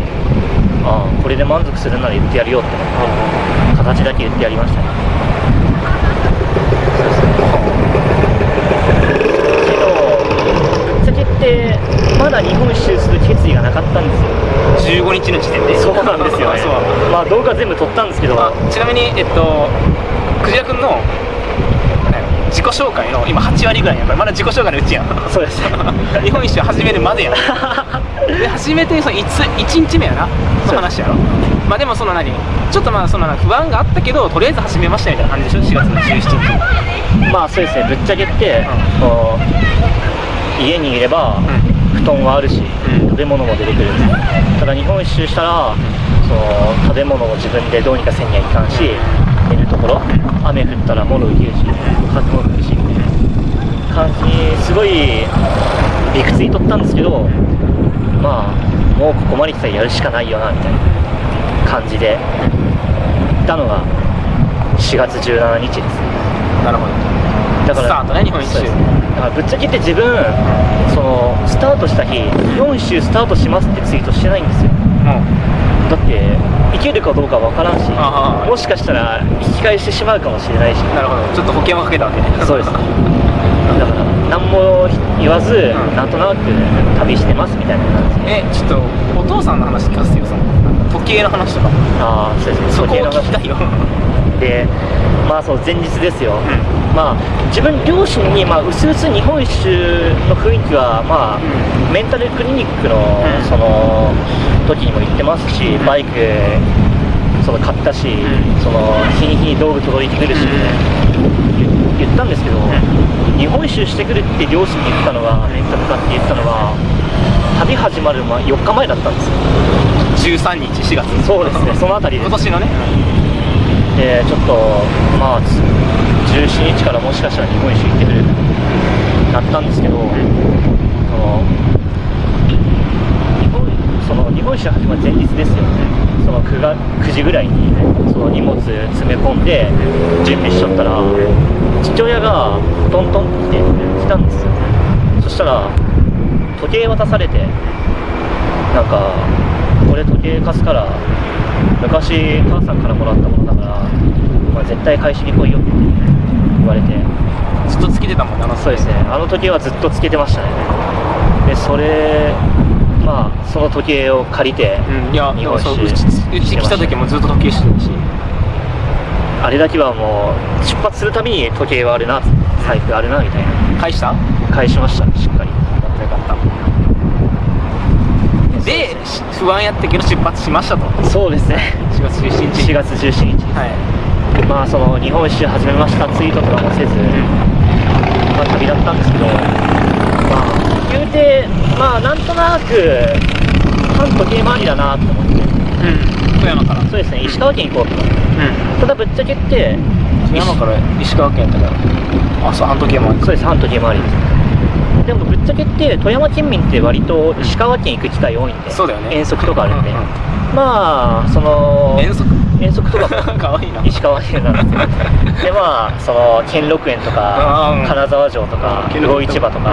ああこれで満足するなら言ってやるよって思って形だけ言ってやりましたね。そうですねけどぶってまだ日本一周する決意がなかったんですよ。15日の時点で？そうなんですよね。まあ動画全部撮ったんですけど、まあちなみにえっとクジラ君のね自己紹介の今8割ぐらいやからまだ自己紹介のうちやん。そうです。ね 日本一周始めるまでやん。で初めてその 1, 1日目やな。の話やろ。まあでもその何ちょっとまあその不安があったけどとりあえず始めましたみたいな感じでしょ？4月の17日まあそうですね。ぶっちゃけって、こう家にいれば、布団はあるし、うん。食べ物も出てくる。ただ日本一周したら、その食べ物を自分でどうにかせんにはいかんし、ところ雨降ったら物受けるし風も吹くしみたいな感じにすごい理屈にとったんですけどまあもうここまで来たらやるしかないよなみたいな感じで行ったのが4月17日です。ねなるほど。だからスタートね日本一周。だからぶっちゃけて自分そのスタートした日日本一周スタートしますってツイートしてないんですよ。もだって行けるかどうかわからんしもしかしたら引き返してしまうかもしれないし。うなるほど。ちょっと保険をかけたわけね。そうです。だから何も言わず、ん。なんとなく旅してますみたいな感じ。でえちょっとお父さんの話聞かせてよその時計の話とか。ああそうですね。そこを時計の聞きたいよ。でまあそう前日ですよ、うまあ自分両親にまあ薄々日本一周の雰囲気はまあ、うメンタルクリニックのん。その時にも行ってますしバイクその買ったし、ん。その日に日に道具届いてくるし、言言ったんですけど、日本一周してくるって両親に言ったのがレンタル買って言ったのは旅始まる前4日前だったんですよ。13日4月。そうですね。その辺り今年のねでちょっとまあ17日からもしかしたら日本一周行ってるなったんですけど、その日本その日本一周始まる前日ですよね。その 9, が9時ぐらいにその荷物詰め込んで準備しちゃったら父親がトントンって来て来たんですよ。そしたら時計渡されてなんかこれ時計貸すから昔母さんからもらったものだから、まあ、絶対返しに来いよって言われて。ずっとつけてたもんねあのそうですね。あの時計はずっとつけてましたね。でそれまあその時計を借りて、うんいや日本そうちうち来た時もずっと時計してたし。あれだけはもう出発するたびに時計はあるな財布あるなみたいな。返した？よ返しましたしっかりかったでし不安やったけど出発しましたと。そうですね。4月17日。4月17日。はい。まあその日本一周始めました。ツイートとかもせず、まあ、旅だったんですけど、まあ、言うて、まあ、なんとなく、反時計回りだなと思って、うん。富山から。そうですね、石川県行こうと。うん。ただ、ぶっちゃけって、富山から石川県やったから。あそう半時計もそうです、反時計回りです。でも、ぶっちゃけって、富山県民って割と石川県行く機会多いんで、そうだよね。遠足とかあるんで、うんうんまあ、その、遠足？遠足とかも かわいいな。石川県なんですよ。でまあその兼六園とかうん金沢城とか魚市場とかう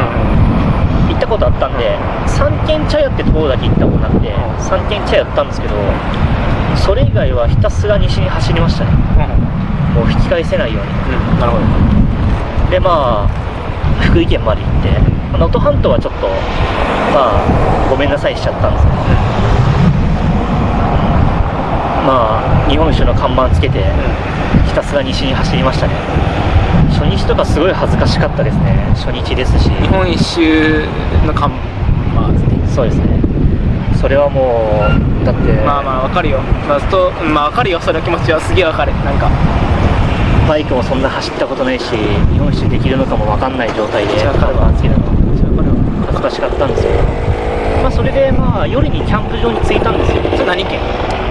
行ったことあったんで三軒茶屋ってところだけ行ったことなくて三軒茶屋やったんですけどそれ以外はひたすら西に走りましたね。もう引き返せないように。うん。なるほど。でまあ福井県まで行ってまあ能登半島はちょっとまあごめんなさいしちゃったんですけど。まあ日本酒の看板つけてひたすら西に走りましたね。初日とかすごい恥ずかしかったですね初日ですし。日本一周の看板ですね。そうですね。それはもうだってまあまあわかるよ。まあとまあわかるよ。その気持ちはすげえわかる。なんか。バイクもそんな走ったことないし日本酒できるのかも分かんない状態で看板つけたわ恥ずかしかったんですよまあそれでまあ夜にキャンプ場に着いたんですよ。それ何県？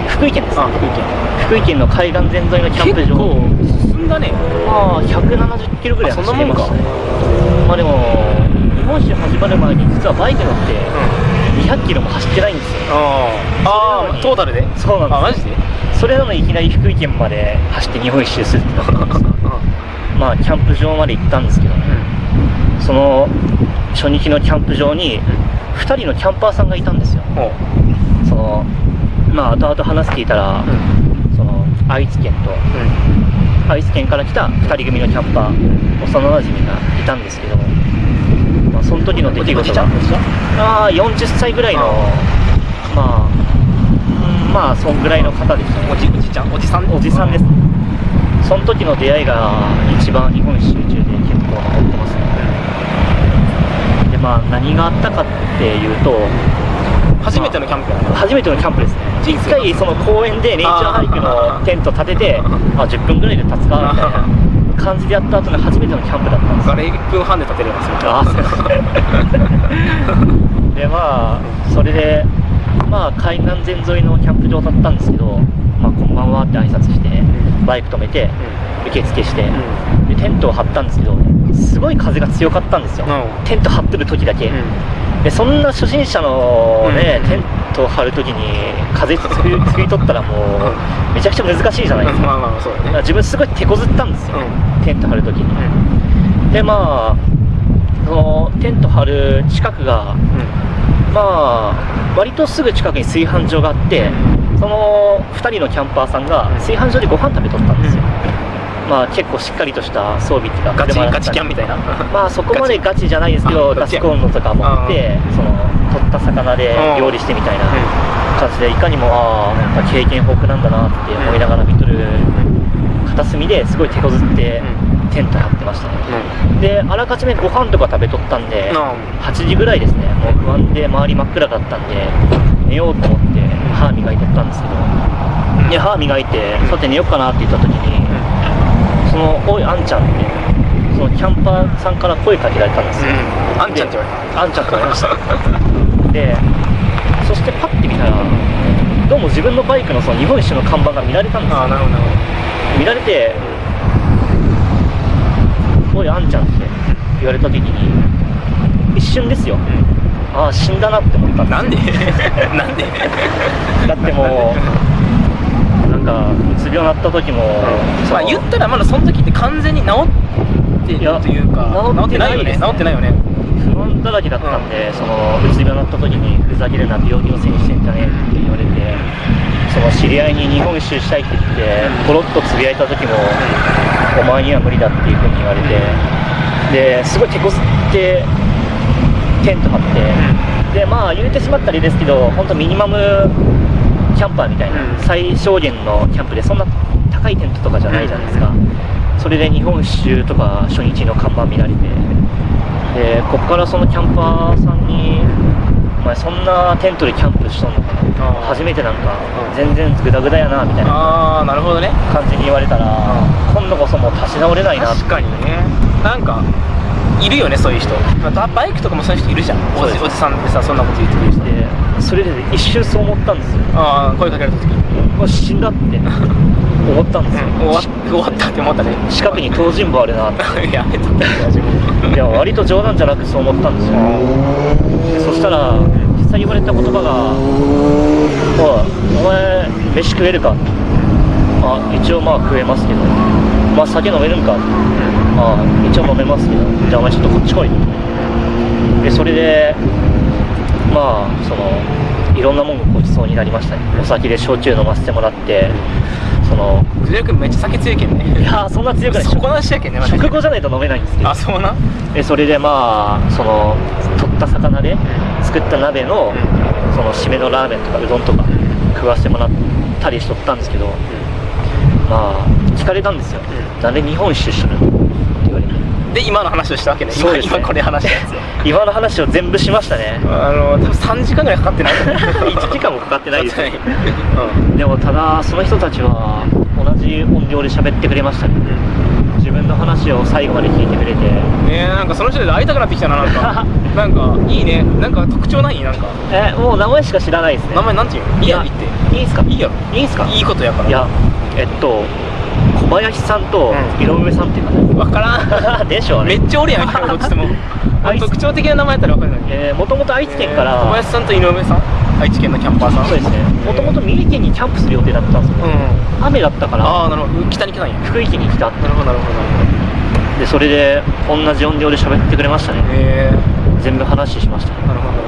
福井県です。あ福井県。福井県の海岸沿いのキャンプ場。結構進んだね。まあ170キロぐらいあそん走なもんか。りましたねまあでも日本酒始まる前に実はバイク乗って200キロも走ってないんですよ。ああトータルで？そうなんです。あマジで？それなのにいきなり福井県まで走って日本一周するってなったんですまあキャンプ場まで行ったんですけどね。その初日のキャンプ場に2人のキャンパーさんがいたんですよ。おう。そのまあ後々話聞いたら、その愛知県と愛知県から来た2人組のキャンパー幼なじみがいたんですけど、まあ、その時の出来事が。ああ40歳ぐらいのまあうんまあそんぐらいの方でしたね。おじおじちゃんおじさん？おじさんです。その時の出会いが一番日本一周中で結構残ってますまあ何があったかっていうと初めてのキャンプやな。初めてのキャンプですね。一回その公園でネイチャーハイクのテント立ててあ10分ぐらいで立つかみたいな感じでやった後の初めてのキャンプだったんですよ。あれ1分半で立てれますよあそうですねでまあそれでまあ海岸線沿いのキャンプ場だったんですけど「まあ、こんばんは」って挨拶してバイク止めて受付してでテントを張ったんですけどすごい風が強かったんですよ。うんテント張ってる時だけ、でそんな初心者のね、うん。テントを張る時に風つり取ったらもうめちゃくちゃ難しいじゃないですか。まあまあそうだね。自分すごい手こずったんですよ、うテント張る時に、でまあそのテント張る近くがまあ割とすぐ近くに炊飯所があってその2人のキャンパーさんがうん。炊飯所でご飯食べとったんですよ、まあ結構しっかりとした装備っていうかガチガチキャンみたいな。まあそこまでガチ。じゃないですけどあガチコンロとか持ってその取った魚で料理してみたいな感じでいかにもああやっぱ経験豊富なんだなって思いながら見とる片隅ですごい手こずってテント張ってましたね。であらかじめご飯とか食べとったんで8時ぐらいですね。もう不安で周り真っ暗だったんで寝ようと思って歯磨いとったんですけど。で歯磨いてさて寝ようかなって言った時にその「おいあんちゃん」ってそのキャンパーさんから声かけられたんですよ。あんちゃんって言われあんちゃんって言われました。でそしてパッて見たらどうも自分のバイクのその日本一周の看板が見られたんですよ。たああなるほどなる見られて「おいあんちゃん」って言われた時に一瞬ですよ。ああ死んだなって思ったんでなんで？なんで？だってもうなんかうつ病になった時も、まあ言ったらまだその時って完全に治ってるというか治ってないですね。治ってないよね。不安だらけだったんで、そのうつ病になった時にふざけるな病気のせいにしてんじゃねえって言われてその知り合いに日本一周したいって言ってポロッとつぶやいた時も、お前には無理だっていうふうに言われて、ですごい手こずってテント張って、でまあ言うてしまったらいいですけど本当ミニマムキャンパーみたいな、うん。最小限のキャンプでそんな高いテントとかじゃないじゃないですか、それで日本一周とか初日の看板見られてでこっからそのキャンパーさんに「お前そんなテントでキャンプしとんのかな？初めてなんかうん。全然グダグダやな」みたいな。ああなるほどね。感じに言われたら今度こそもう立ち直れないな。って確かにね。なんかいるよねそういう人。まあバイクとかもそういう人いるじゃん。おじおじさんでさそんなこと言ってくる人。でそれで一瞬そう思ったんですよ。ああ声かけられた時。にもう死んだって。思ったんですよ、終わ終わったって思ったね。近くに東尋坊あるなって。やめとったいや割と冗談じゃなくそう思ったんですよ。でそしたら実際言われた言葉が「おいお前飯食えるか?」あ一応まあ食えますけど。まあ酒飲めるんか？あ一応飲めますけど。じゃあお前ちょっとこっち来い。でそれでまあそのいろんなもんがごちそうになりましたね。お酒で焼酎飲ませてもらってその藤原君めっちゃ酒強いけんね。いやーそんな強くない。そこなしやけんね食後じゃないと飲めないんですけど。あそうな？でそれでまあその取った魚で作った鍋のその締めのラーメンとかうどんとか食わせてもらったりしとったんですけどまあ聞かれたんですよ、うなんで日本一周しとるの？で今の話をしたわけね。今そうですね。今これ話したやつ。今の話を全部しましたね。あの多分3時間ぐらいかかってない。1時間もかかってないですねねでもただその人たちは同じ音量で喋ってくれましたね。自分の話を最後まで聞いてくれて。ねえなんかその人で会いたくなってきたななんか。なんかいいね。なんか特徴ない？なんか。えもう名前しか知らないですね。名前なんていうの？いいやろ言って。いいんすか？いいやろいいんすか？いいことやから。いやえっと小林さんとうん。井上さんっていう方分からん。でしょうね。めっちゃおるやんどっちでも。特徴的な名前やったら分かるのに。えー、もともと愛知県から、小林さんと井上さん？愛知県のキャンパーさん。そうですね。もともと三重県にキャンプする予定だったんですよ、うん。雨だったから。ああなるほど。北に来たんや。福井県に来た。なるほどなるほど。でそれで同じ音量で喋ってくれましたね。へえ全部話しましたね。なるほどなる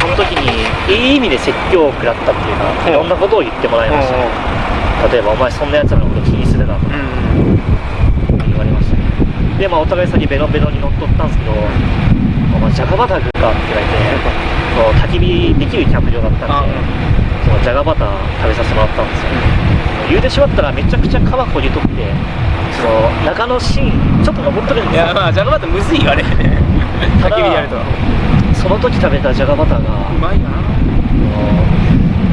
その時にいい意味で説教を食らったっていうかうん。いろんなことを言ってもらいましたね。例えば「お前そんなやつらのこと気にするな」とかうん言われましたねでまあお互い先ベロベロに乗っ取ったんですけど「お前ジャガバター食うか?」って言われてこう焚き火できるキャンプ場だったんでそのジャガバター食べさせてもらったんですよ。言うてしまったらめちゃくちゃ川こりとってその中のシーンちょっと登っとるんですよ。いやまあジャガバタむずいよあれ。焚き火でやると。その時食べたジャガバターがうまいな。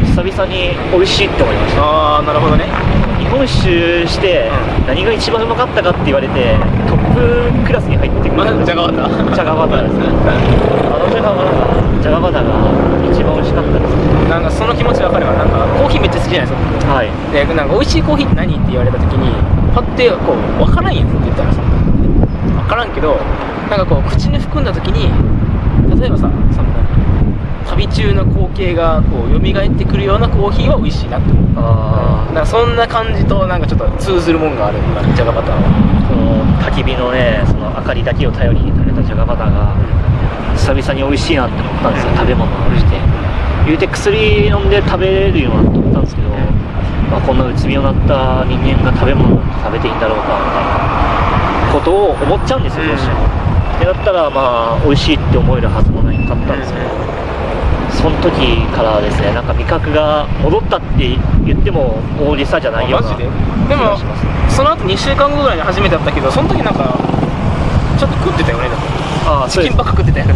久々に美味しいって思いました。ああなるほどね。日本一周してうん。何が一番うまかったかって言われてトップクラスに入ってくるまずジャガバタジャガバターですね。あのジャガバタージャガバターが一番美味しかったですなんかその気持ちわかるわなんかコーヒーめっちゃ好きじゃないですか。僕はい。でなんか美味しいコーヒーって何って言われた時にパッてこう分からんやんって言ったらさ分からんけどなんかこう口に含んだ時に例えばさその旅中の光景がこう蘇ってくるようなコーヒーは美味しいなって思う。あなんかそんな感じとなんかちょっと通ずるもんがある今ジャガバターは。その焚き火のねその明かりだけを頼りに食べたジャガバターが久々に美味しいなって思ったんですよ。食べ物として。言うて薬飲んで食べれるようになっとったんですけど、まあ、こんなうつ病になった人間が食べ物食べていいんだろうかみたいなことを思っちゃうんですよどうしても、ってなったらまあ美味しいって思えるはずもないかったんですけど、その時からですねなんか味覚が戻ったって言っても大げさじゃないようなで？でもその後2週間後ぐらいに初めてだったけどその時なんかちょっと食ってたよねだああチキンばっか食ってたよね。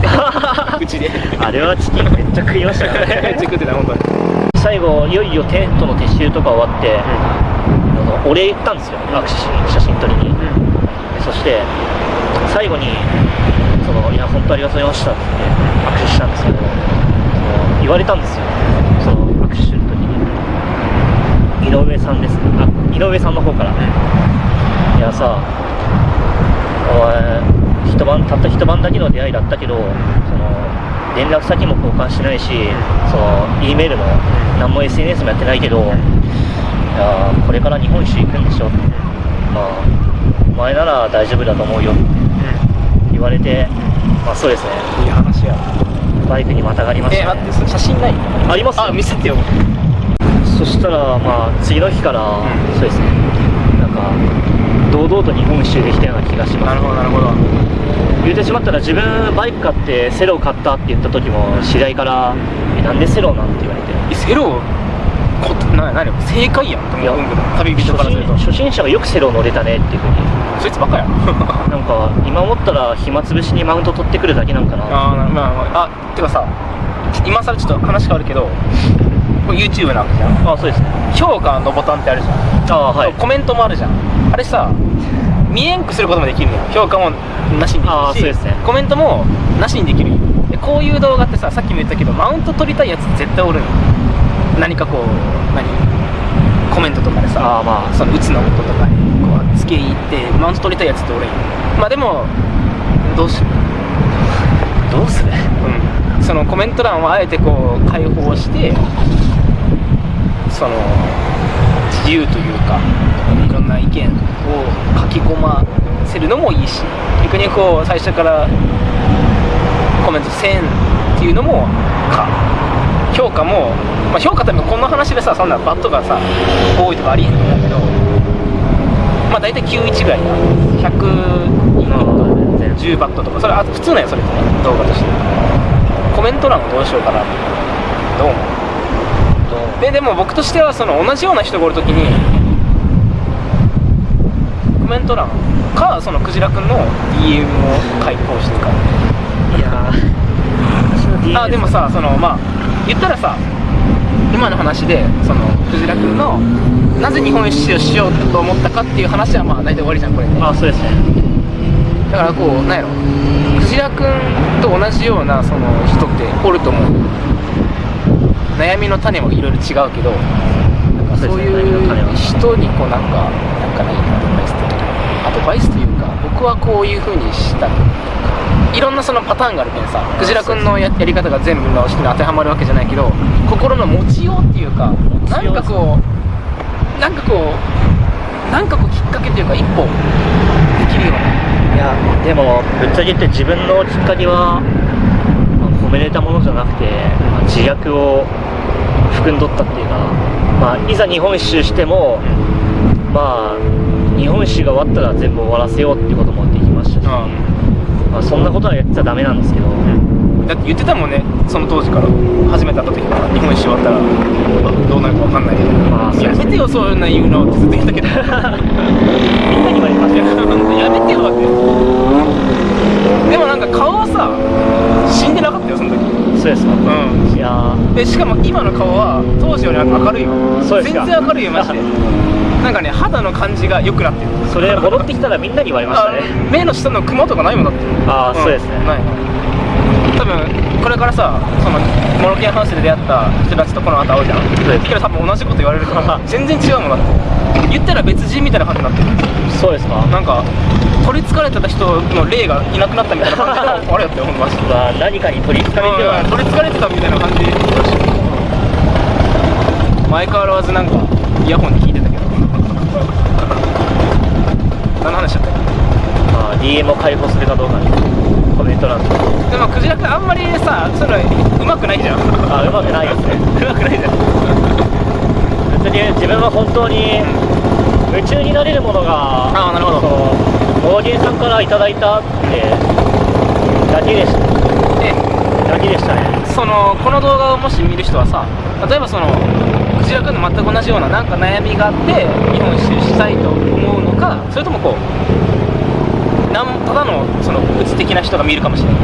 うちで。あれはチキンめっちゃ食いましたからめっちゃね食ってた本当に。最後いよいよテントの撤収とか終わって、あのお礼言ったんですよ握手しに写真撮りに、でそして最後にその「いや本当ありがとうございました」って握手したんですけど言われたんですよ。その握手する時に。井上さんです。あ井上さんの方から「いやさお前一晩たった一晩だけの出会いだったけどその連絡先も交換してないしその E メールも何も SNS もやってないけどいやこれから日本一周行くんでしょ。まあお前なら大丈夫だと思うよ。って言われてまあそうですねバイクにまたがりましえた、ね、待って写真ないありますあ見せてよ。そしたらまあ次の日から、ん。そうですね。なんか堂々と日本一周できたような気がします。なるほどなるほど。言うてしまったら自分バイク買ってセロを買ったって言った時も知り合いから「えなんでセロなん?」て言われて。えセロ？こな何正解やんと思う。んだけど旅人からすると。初心者がよくセロ乗れたねっていうふうに。そいつばっかや なんか今思ったら暇つぶしにマウント取ってくるだけなんかな。あまあまああてかさ今更ちょっと話変わるけど YouTube なわけじゃん。あそうですね。評価のボタンってあるじゃん。あはい。コメントもあるじゃん。あれさ見えんくすることもできるのよ評価もなしにできるしあーそうですね。コメントもなしにできるこういう動画ってささっきも言ったけどマウント取りたいやつ絶対おるのよ何かこう何？コメントとかでさあーまあその打つの音とかにこう付け入ってマウント取りたいやつっておるんよまあでもどうしようどうする？うん、そのコメント欄をあえてこう開放してその自由というかいろんな意見を書き込ませるのもいいし逆にこう最初からコメントせんっていうのもか評価も、まあ、評価多分こんな話でさそんなバットがさ多いとかありえへんんだけどまあ大体91ぐらいだ110バットとか。それあ普通なんよそれってね動画として。コメント欄をどうしようかなって。どう思う？ででも僕としてはその同じような人がおるときにコメント欄かそのクジラくんの DM を開放してるかあでもさそのまあ言ったらさ今の話でそのクジラくんのなぜ日本一周をしようと思ったかっていう話はまあ大体終わりじゃんこれねあそうですね。だからこうなんやろ。クジラくんと同じようなその人っておると思う。悩みの種もいろいろ違うけどなんかそういう人にこうなんかなんかないアドバイスというかアドバイスというか僕はこういう風にしたいろんなそのパターンがあるけどさクジラくんのややり方が全部の人に当てはまるわけじゃないけど心の持ちようっていうかなんかこうなんかこうなんかこうきっかけというか一歩できるような。いやでもぶっちゃけ言って自分のきっかけは、まあ褒めれたものじゃなくて、まあ自虐を含んどったっていうか、まあ、いざ日本一周しても、まあ日本一周が終わったら全部終わらせようっていうこともできましたし、まあ、そんなことはやっちゃダメなんですけど、だって言ってたもんねその当時から。初めて会った時から。日本一周終わったら。どうなるか分かんないけど、まあやめてよそういうの言うのってずっと言ったけど。みんなに言われました。よ やめてよって。でもなんか顔はさ死んでなかったよその時。そうですか、うん。いやー。でしかも今の顔は当時より明るいわそうですか。全然明るいよマジでなんかね肌の感じが良くなってる。それ戻ってきたらみんなに言われましたね。あ目の下のクマとかないもんだって。ああ、そうですね。ない。多分これからさそのモロケンハウスで出会った人たちとこの後会うじゃん。そうです。けど多分同じこと言われるから 全然違うもんだって。言ったら別人みたいな感じになってる。そうですか。なんか取りつかれてた人の霊がいなくなったみたいな感じのあれやったよほんとマジでまあ 何かに取りつかれて取りつかれてたみたいな感じ前変わらずなんかイヤホンで聞いてたけど何の話だったっけまあ DM を開放するかどうかにコメント欄とかでもクジラ君あんまりさそういうのうまくないじゃん。あうまくないですね。うまくないじゃん。別に自分は本当に夢中になれるものがああなるほど。そのモーゲンさんからいただいたってだけでした。でだけでしたね。そのこの動画をもし見る人はさ例えばそのクジラ君の全く同じようななんか悩みがあって日本一周したいと思うのかそれともこうただのそのうつ的な人が見るかもしれない。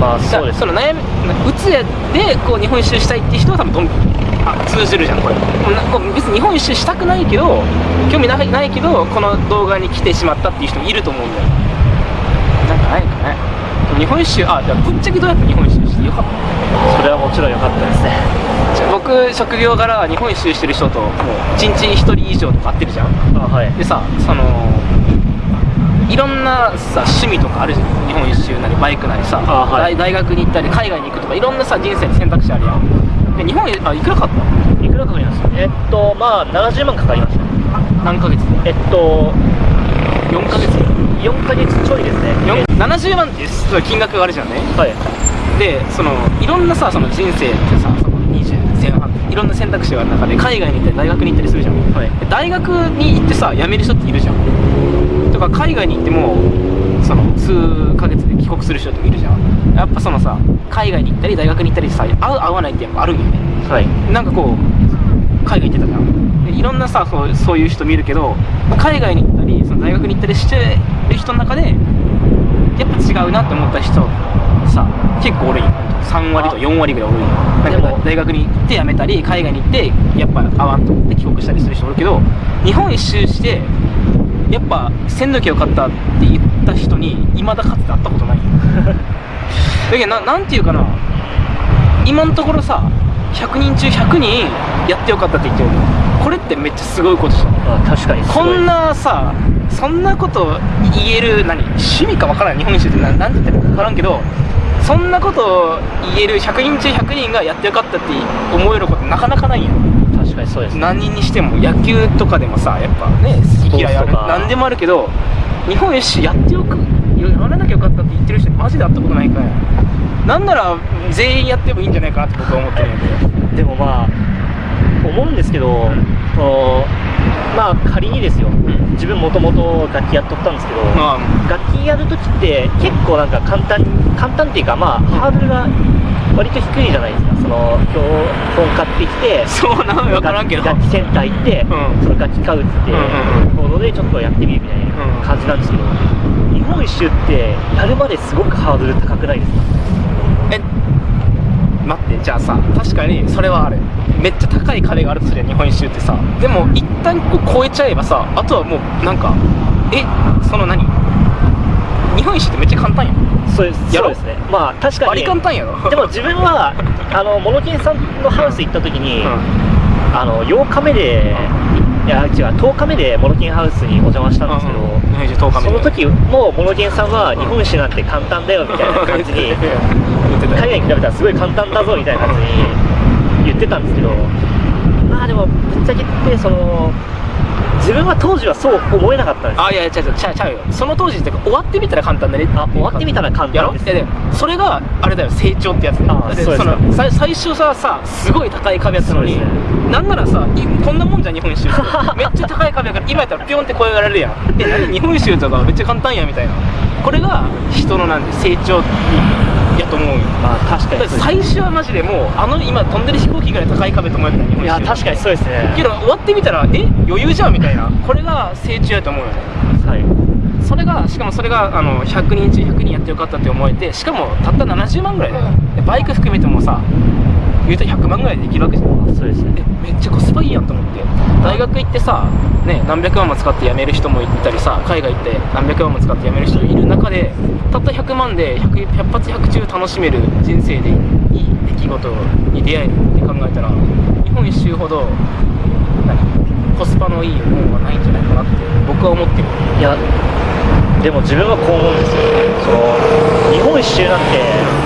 まあそうです。その悩みうつでこう日本一周したいっていう人は多分どんあ通じるじゃんこれ。別に日本一周したくないけど興味ないないけどこの動画に来てしまったっていう人もいると思うんだよ。なんかないかね。日本一周あじゃあぶっちゃけどうやって日本一周してよかった。それはもちろん良かったですね。じゃあ僕職業柄日本一周してる人ともう1日1人以上とか会ってるじゃん。あはい。でさそのいろんなさ趣味とかあるじゃん。日本一周なりバイクなりさ、あはい。大大学に行ったり海外に行くとかいろんなさ人生に選択肢あるやん。で日本へあいくらかったいくらかかりましたえっとまあ70万かかりました。何ヶ月で？えっと4ヶ月。4ヶ月ちょいですね。4 70万ってい金額があるじゃんね。はい。でそのいろんなさその人生ってさその20前半いろんな選択肢がある中で海外に行ったり大学に行ったりするじゃん。はい。で大学に行ってさ辞める人っているじゃん。とか海外に行ってもその数ヶ月で帰国する人っているじゃん。やっぱそのさ海外に行ったり大学に行ったりさ合う合わないってやっぱあるんよね。はい。なんかこう海外行ってたじゃん。でいろんなさそうそういう人見るけど海外に行ったりその大学に行ったりしてる人の中でやっぱ違うなって思った人さ結構おるんよ3割と4割ぐらいおるんよなんでもか大学に行って辞めたり海外に行ってやっぱ合わんと思って帰国したりする人おるけど日本一周してやっぱ鮮度気良かったって言った人に未だかつて会ったことない。よ だけどななんていうかな今のところさ100人中100人やってよかったって言ってる。のこれってめっちゃすごいことじゃん。あ確かにすごい。こんなさそんなこと言える何？趣味か分からん。日本一周ってななんて言ってるか分からんけどそんなこと言える100人中100人がやってよかったって思えることなかなかないやん。確かにそうですね。何人にしても野球とかでもさやっぱね好き嫌いある何でもあるけど日本一周やってよくやらなきゃよかったって言ってる人マジで会ったことないから。なんなら全員やってもいいんじゃないかなって僕は思ってるんで。でもまあ思うんですけど、そのまあ仮にですよ、ん。自分もともと楽器やっとったんですけど、まあ。楽器やるときって結構なんか簡単簡単っていうかまあハードルが割と低いじゃないですか。その教本買ってきてそうなの分からんけど。楽器センター行って、うん。その楽器買うっつって、うんうんコードでちょっとやってみるみたいな感じなんですけど、日本一周ってやるまですごくハードル高くないですか？え待ってじゃあさ確かにそれはある。めっちゃ高い壁があるとするやん日本一周ってさ。でも一旦こう超えちゃえばさあとはもうなんかえその何？日本一周ってめっちゃ簡単やん。そうです。そうですね。まあ確かに。簡単やろ？でも自分は あのモノケンさんのハウス行った時に、あの8日目でいや違う10日目でモノケンハウスにお邪魔したんですけど、日本一周10日目その時もモノケンさんは日本酒なんて簡単だよみたいな感じに海外に比べたらすごい簡単だぞみたいな感じに言ってたんですけど。まあでもぶっちゃけ言ってその自分は当時はそう思えなかったんです。あいやいや違う違う違うよ。その当時ってか終わってみたら簡単だね。あ終わってみたら簡単ですいやでそれがあれだよ成長ってやつあそうですかのさ最初ささすごい高い壁やったのに、ね。なんならさいこんなもんじゃん日本一周 めっちゃ高い壁やから今やったらピョンって超えられるやん。え何日本一周とかめっちゃ簡単やんみたいな。これが人のなんで成長やと思う。よまあ確かに最初はマジでもうあの今飛んでる飛行機ぐらい高い壁と思えたいや確かにそうですね。けど終わってみたらえ余裕じゃんみたいな。これが成長やと思うよね。はい。それがしかもそれがあの100人中100人やってよかったって思えてしかもたった70万ぐらいだよでバイク含めてもさ言うと100万ぐらいでできるわけじゃん。そうですね。えめっちゃコスパいいやんと思って。大学行ってさ、ね、何百万も使って辞める人もいたりさ海外行って何百万も使って辞める人いる中でたった100万で 100, 100発100中楽しめる人生でいい出来事に出会えるって考えたら日本一周ほど何？コスパのいいものはないんじゃないかなって僕は思ってる。いやでも自分はこう思うんですよ。その日本一周なんて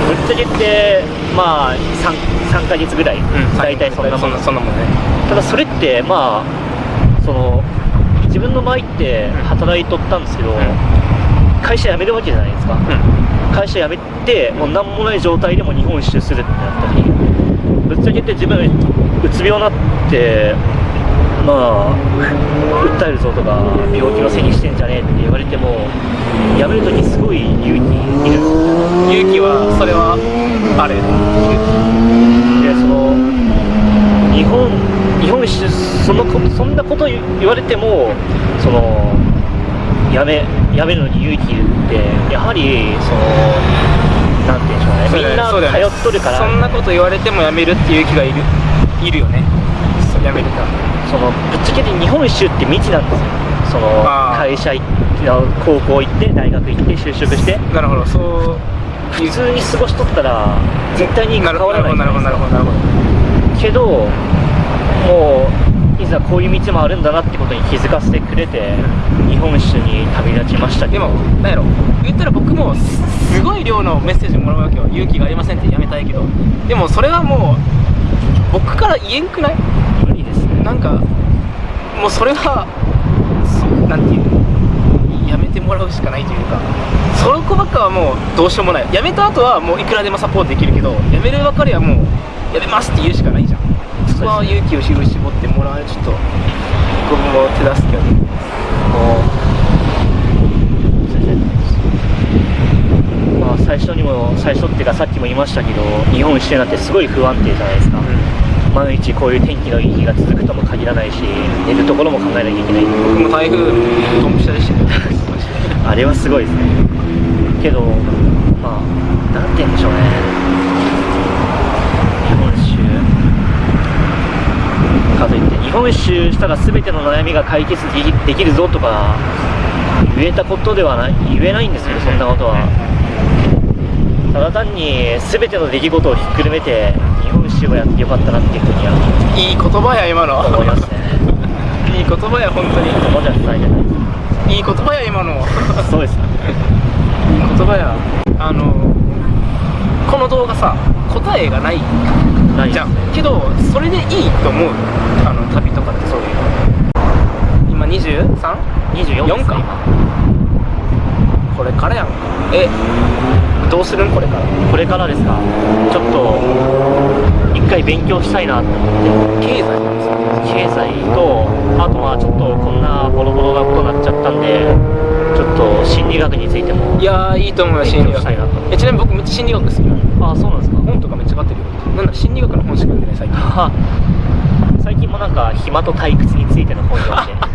ぶっちゃけってまあ 3, 3ヶ月ぐらい、大体そんなもん。そんなそんなもんね。ただそれってまあその自分の場合って働いとったんですけど、会社辞めるわけじゃないですか、会社辞めてもう何もない状態でも日本一周するってなった時ぶっちゃけて自分うつ病になってまあ訴えるぞとか病気のせいにしてんじゃねえって言われても辞める時すごい勇気いる勇気はそれはあれでその日本日本一周そのこそんなこと言言われてもそのやめやめるのに勇気いるってやはりそのなんて言うんでしょうね。みんな通っとるから。そんなこと言われてもやめるっていう勇気がいる。いるよね。やめるかそのぶっちゃけて日本一周って未知なんですよ。その会社行って高校行って大学行って就職して。なるほどそう普通に過ごしとったら絶対に関なるほどわらないなるほどなるほどなるほどけどもういざこういう道もあるんだなってことに気づかせてくれて日本一周に旅立ちましたけど。でもなんやろ。言ったら僕もすすごい量のメッセージもらうわけよ勇気がありませんってやめたいけど。でもそれはもう僕から言えんくない？無理ですね。なんかもうそれはなんていうもらうしかないというかその子ばっかはもうどうしようもない。やめた後はもういくらでもサポートできるけどやめるばかりはもうやめますって言うしかないじゃん。そこは勇気を絞ってもらわないとちょっと僕も手助けをもうまあ最初にも最初っていうかさっきも言いましたけど日本一周なんてすごい不安定じゃないですか、毎日こういう天気のいい日が続くとも限らないし寝るところも考えなきゃいけない僕も台風ドンピシャでしたよあれはすごいですね。けどまあなんて言うんでしょうね。日本一周かといって日本一周したら全ての悩みが解決できるぞとか言えたことではない言えないんですけどそんなことは。ただ単に全ての出来事をひっくるめて日本一周をやってよかったなっていうふうにはいい言葉や今の。思いますね。いい言葉や本当に。言葉じゃ伝えじゃないですいい言葉や今のそうですいい言葉や。あのこの動画さ答えがないないじゃん。けどそれでいいと思う。あの旅とかってそういう。今 23?4 24ですか。これからやんか。えどうするん？これから。これからですか。ちょっと一回勉強したいなと思って。経済経済とあとまあちょっとこんなボロボロなことになっちゃったんでちょっと心理学についてもいやーいいと思うよ心理学。勉強したいなと。えちなみに僕めっちゃ心理学好きなのああそうなんですか？本とかめっちゃ買ってるよ。なんだ心理学の本しか読んでない最近。は 最近もなんか暇と退屈についての本読んで。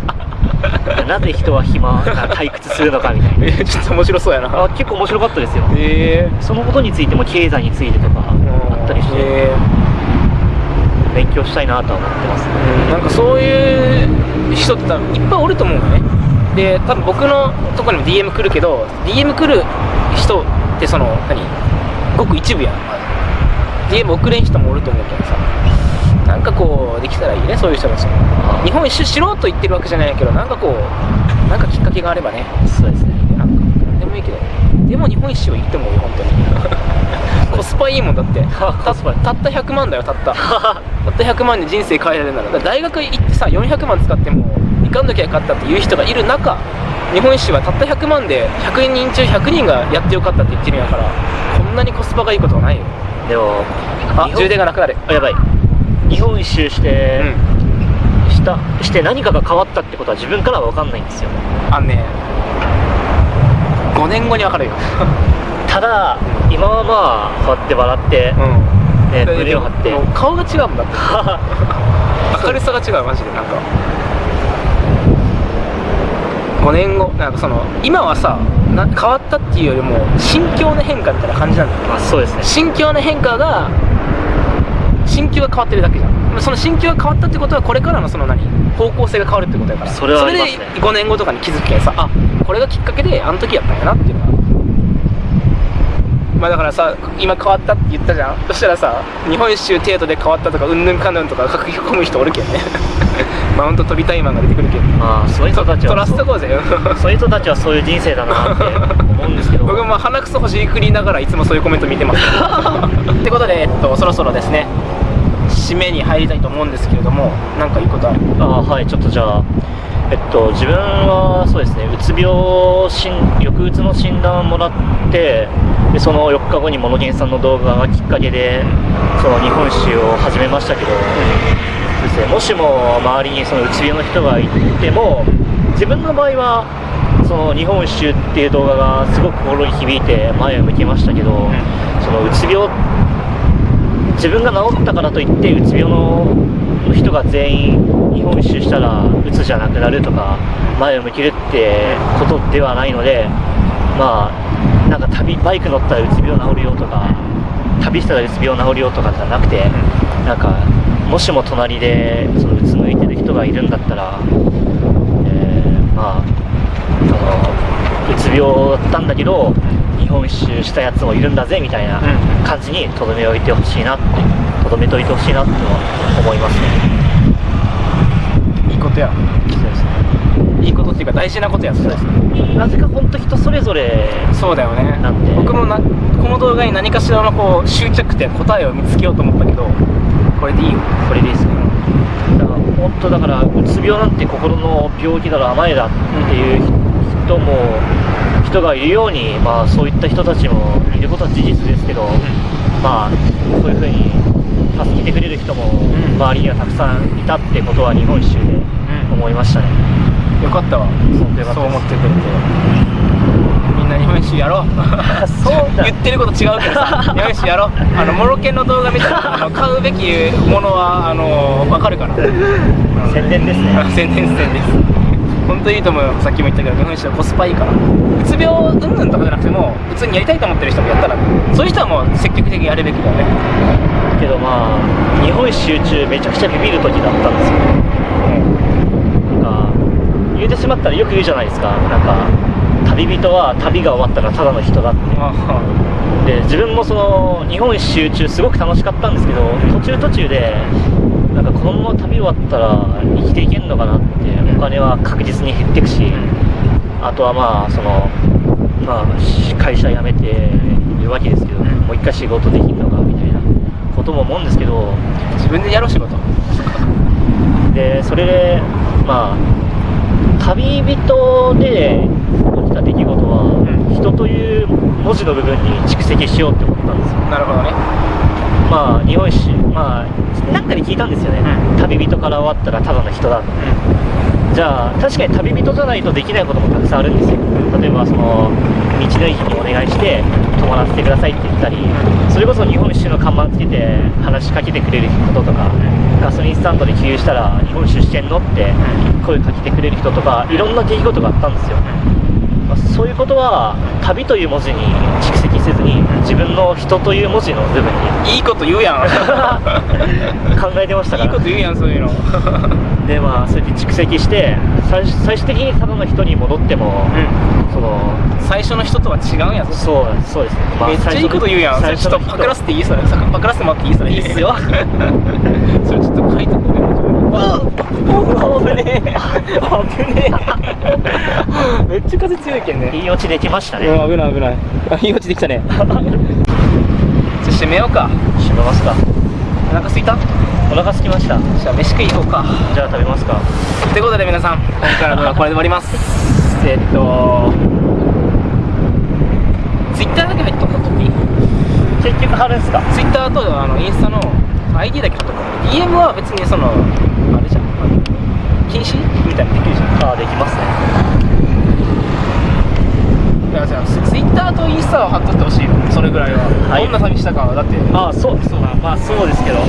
なぜ人は暇が退屈するのかみたいな。えちょっと面白そうやな。あ結構面白かったですよ。えそのことについても経済についてとかー、あったりして。え勉強したいなとは思ってます。ねなんかそういう人って多分いっぱいおると思うのね。で多分僕のとこにも DM 来るけど DM 来る人ってその何？ごく一部やん、まあ DM 送れん人もおると思うけどさ。なんかこうできたらいいねそういう人たち。日本一周知ろうと言ってるわけじゃないけどなんかこうなんかきっかけがあればね。そうですね。なんかもいいけど。でも日本一周はいいと思うよ本当に。コスパいいもんだって。コスパたった100万だよたった。たった100万で人生変えられるなら。大学行ってさ400万使っても行かんときゃよかったっていう人がいる中日本一周はたった100万で100人中100人がやってよかったって言ってるんやからこんなにコスパがいいことはないよ。でもあ充電がなくなる。あやばい。日本一周して、うん。したして何かが変わったってことは自分からは分かんないんですよ。あのね5年後に分かるよ。ただ今はまあこうやって笑って、うん。ね、で胸を張って。顔が違うもんだ。っ て明るさが違うマジで。なんか。5年後。なんかその今はさな変わったっていうよりも心境の変化みたいな感じなんだ。よまあそうですね。心境の変化が心境が変わってるだけじゃん。その心境が変わったってことはこれからのその何？方向性が変わるってことやから。それはね。それで5年後とかに気づくけんさあこれがきっかけであの時やったんやなっていうのがまあだからさ今変わったって言ったじゃん。そしたらさ日本一周程度で変わったとかうんぬんかんぬんとか書き込む人おるけんね。マウント取りたいマンが出てくるけん。まあそういう人たち取はそう。らせとこうぜそういう人たちはそういう人生だなって思うんですけど。僕も鼻くそほじくりながらいつもそういうコメント見てます。ってことで、えっと、そろそろですね締めに入りたいと思うんですけれども何かいいことある？あはいちょっとじゃあえっと自分はそうですねうつ病診抑うつの診断をもらってでその4日後にモノゲンさんの動画がきっかけでその日本一周を始めましたけど、そうですねもしも周りにそのうつ病の人がいても自分の場合はその日本一周っていう動画がすごく心に響いて前を向きましたけど、そのうつ病自分が治ったからといってうつ病の人が全員日本一周したらうつじゃなくなるとか前を向けるってことではないのでまあなんか旅バイク乗ったらうつ病治るよとか旅したらうつ病治るよとかじゃなくてなんかもしも隣でそのうつむいてる人がいるんだったら、えーまあそのうつ病だったんだけど日本一周したやつもいるんだぜみたいなうん。感じにとどめ置いてほしいなってとどめといてほしいなって思いますね。いいことや。そうですね。いいことっていうか大事なことや。それなぜか本当人それぞれそうだよね。なんで。僕もなこの動画に何かしらのこう終着点答えを見つけようと思ったけどこれでいいよ。これですねだから本当だからうつ病なんて心の病気だろ甘えだっていう人も人がいるようにまあそういった人たちもいることは事実ですけど、まあそういうふうに助けてくれる人もん。周りにはたくさんいたってことは日本一周で思いましたね、よかったわ。そうよかったです。そう思ってくれて。みんな日本一周やろう。そうだ。言ってること違うけどさ。日本一周やろう。あのモロケンの動画見たらあの 買うべきものはあの分かるから宣伝ですね。宣 伝宣伝です本当にいいと思うよ。さっきも言ったけど日本一周はコスパいいから。うつ病うんぬんとかじゃなくても普通にやりたいと思ってる人もやったらそういう人はもう積極的にやるべきだよね。けどまあ日本一周中めちゃくちゃビビる時だったんですよ。なんか言うてしまったらよく言うじゃないですか。なんか旅人は旅が終わったらただの人だって。あで自分もその日本一周中すごく楽しかったんですけど途中途中でなんかこのまま旅終わったら生きていけんのかなってお金は確実に減っていくしあとはまあそのまあし会社辞めているわけですけど、うん。もう一回仕事できんのかみたいなことも思うんですけど自分でやろう仕事。でそれでまあ旅人で起きた出来事は人という文字の部分に蓄積しようって思ったんですよ。なるほどねまあ日本史まあなんかで聞いたんですよね、う旅人から終わったらただの人だじゃあ確かに旅人じゃないとできないこともたくさんあるんですよ。例えばその道の駅にお願いして泊まらせてくださいって言ったりそれこそ日本酒の看板つけて話しかけてくれることとかガソリンスタンドで給油したら日本酒してんのって声かけてくれる人とかいろんな出来事があったんですよ、まあそういうことは旅という文字に蓄積せずに自分の人という文字の部分に。いいこと言うやん。考えてましたから。いいこと言うやんそういうの。でまあそうやって蓄積して最最終的にただの人に戻っても、その最初の人とは違うんやぞ。そうそうですね、まあめっちゃいいこと言うやん。それちょっとパクらせていいそれさパクらせてもらっていい？それ。いいっすよ。それちょっと書いてこうよ危ねえ。危ねえ。めっちゃ風強いけんね。いい落ちできましたね、うん危ない危ない。あいい落ちできたね。じゃあ閉めようか。閉めますか。お腹すいた？お腹空きました。じゃあ飯食い行こうか。じゃあ食べますか。ということで皆さん今回の動画はこれで終わります。えっと。Twitter だけ入っとったとき結局貼るんすか？Twitter とあのインスタの ID だけ貼っとった DM は別にそのあれじゃん禁止みたいなのできるじゃん。ああできますね。だからじゃあ Twitter とインスタは貼っとってほしい。よそれぐらいは、はい。どんな寂しさかは。だってああそう。そうだ。まあそうですけど。わ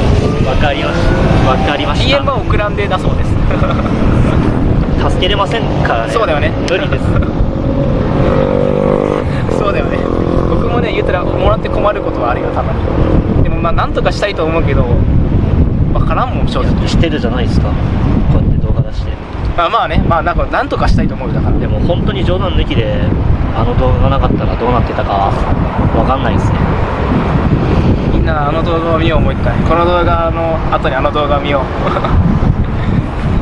かりました。わかりました。DM は送らんでだそうです。助けれませんからね。そうだよね。無理です。そうだよね。僕もね言ったらもらって困ることはあるよたまに。でもまあなんとかしたいと思うけど分からんもん正直。してるじゃないですかまあまあねまあなんかなんとかしたいと思うよだから。でも本当に冗談抜きであの動画がなかったらどうなってたかわかんないですね。みんなあの動画を見ようもう一回。この動画の後にあの動画を見よう。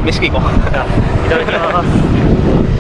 飯食い行こう。いただきます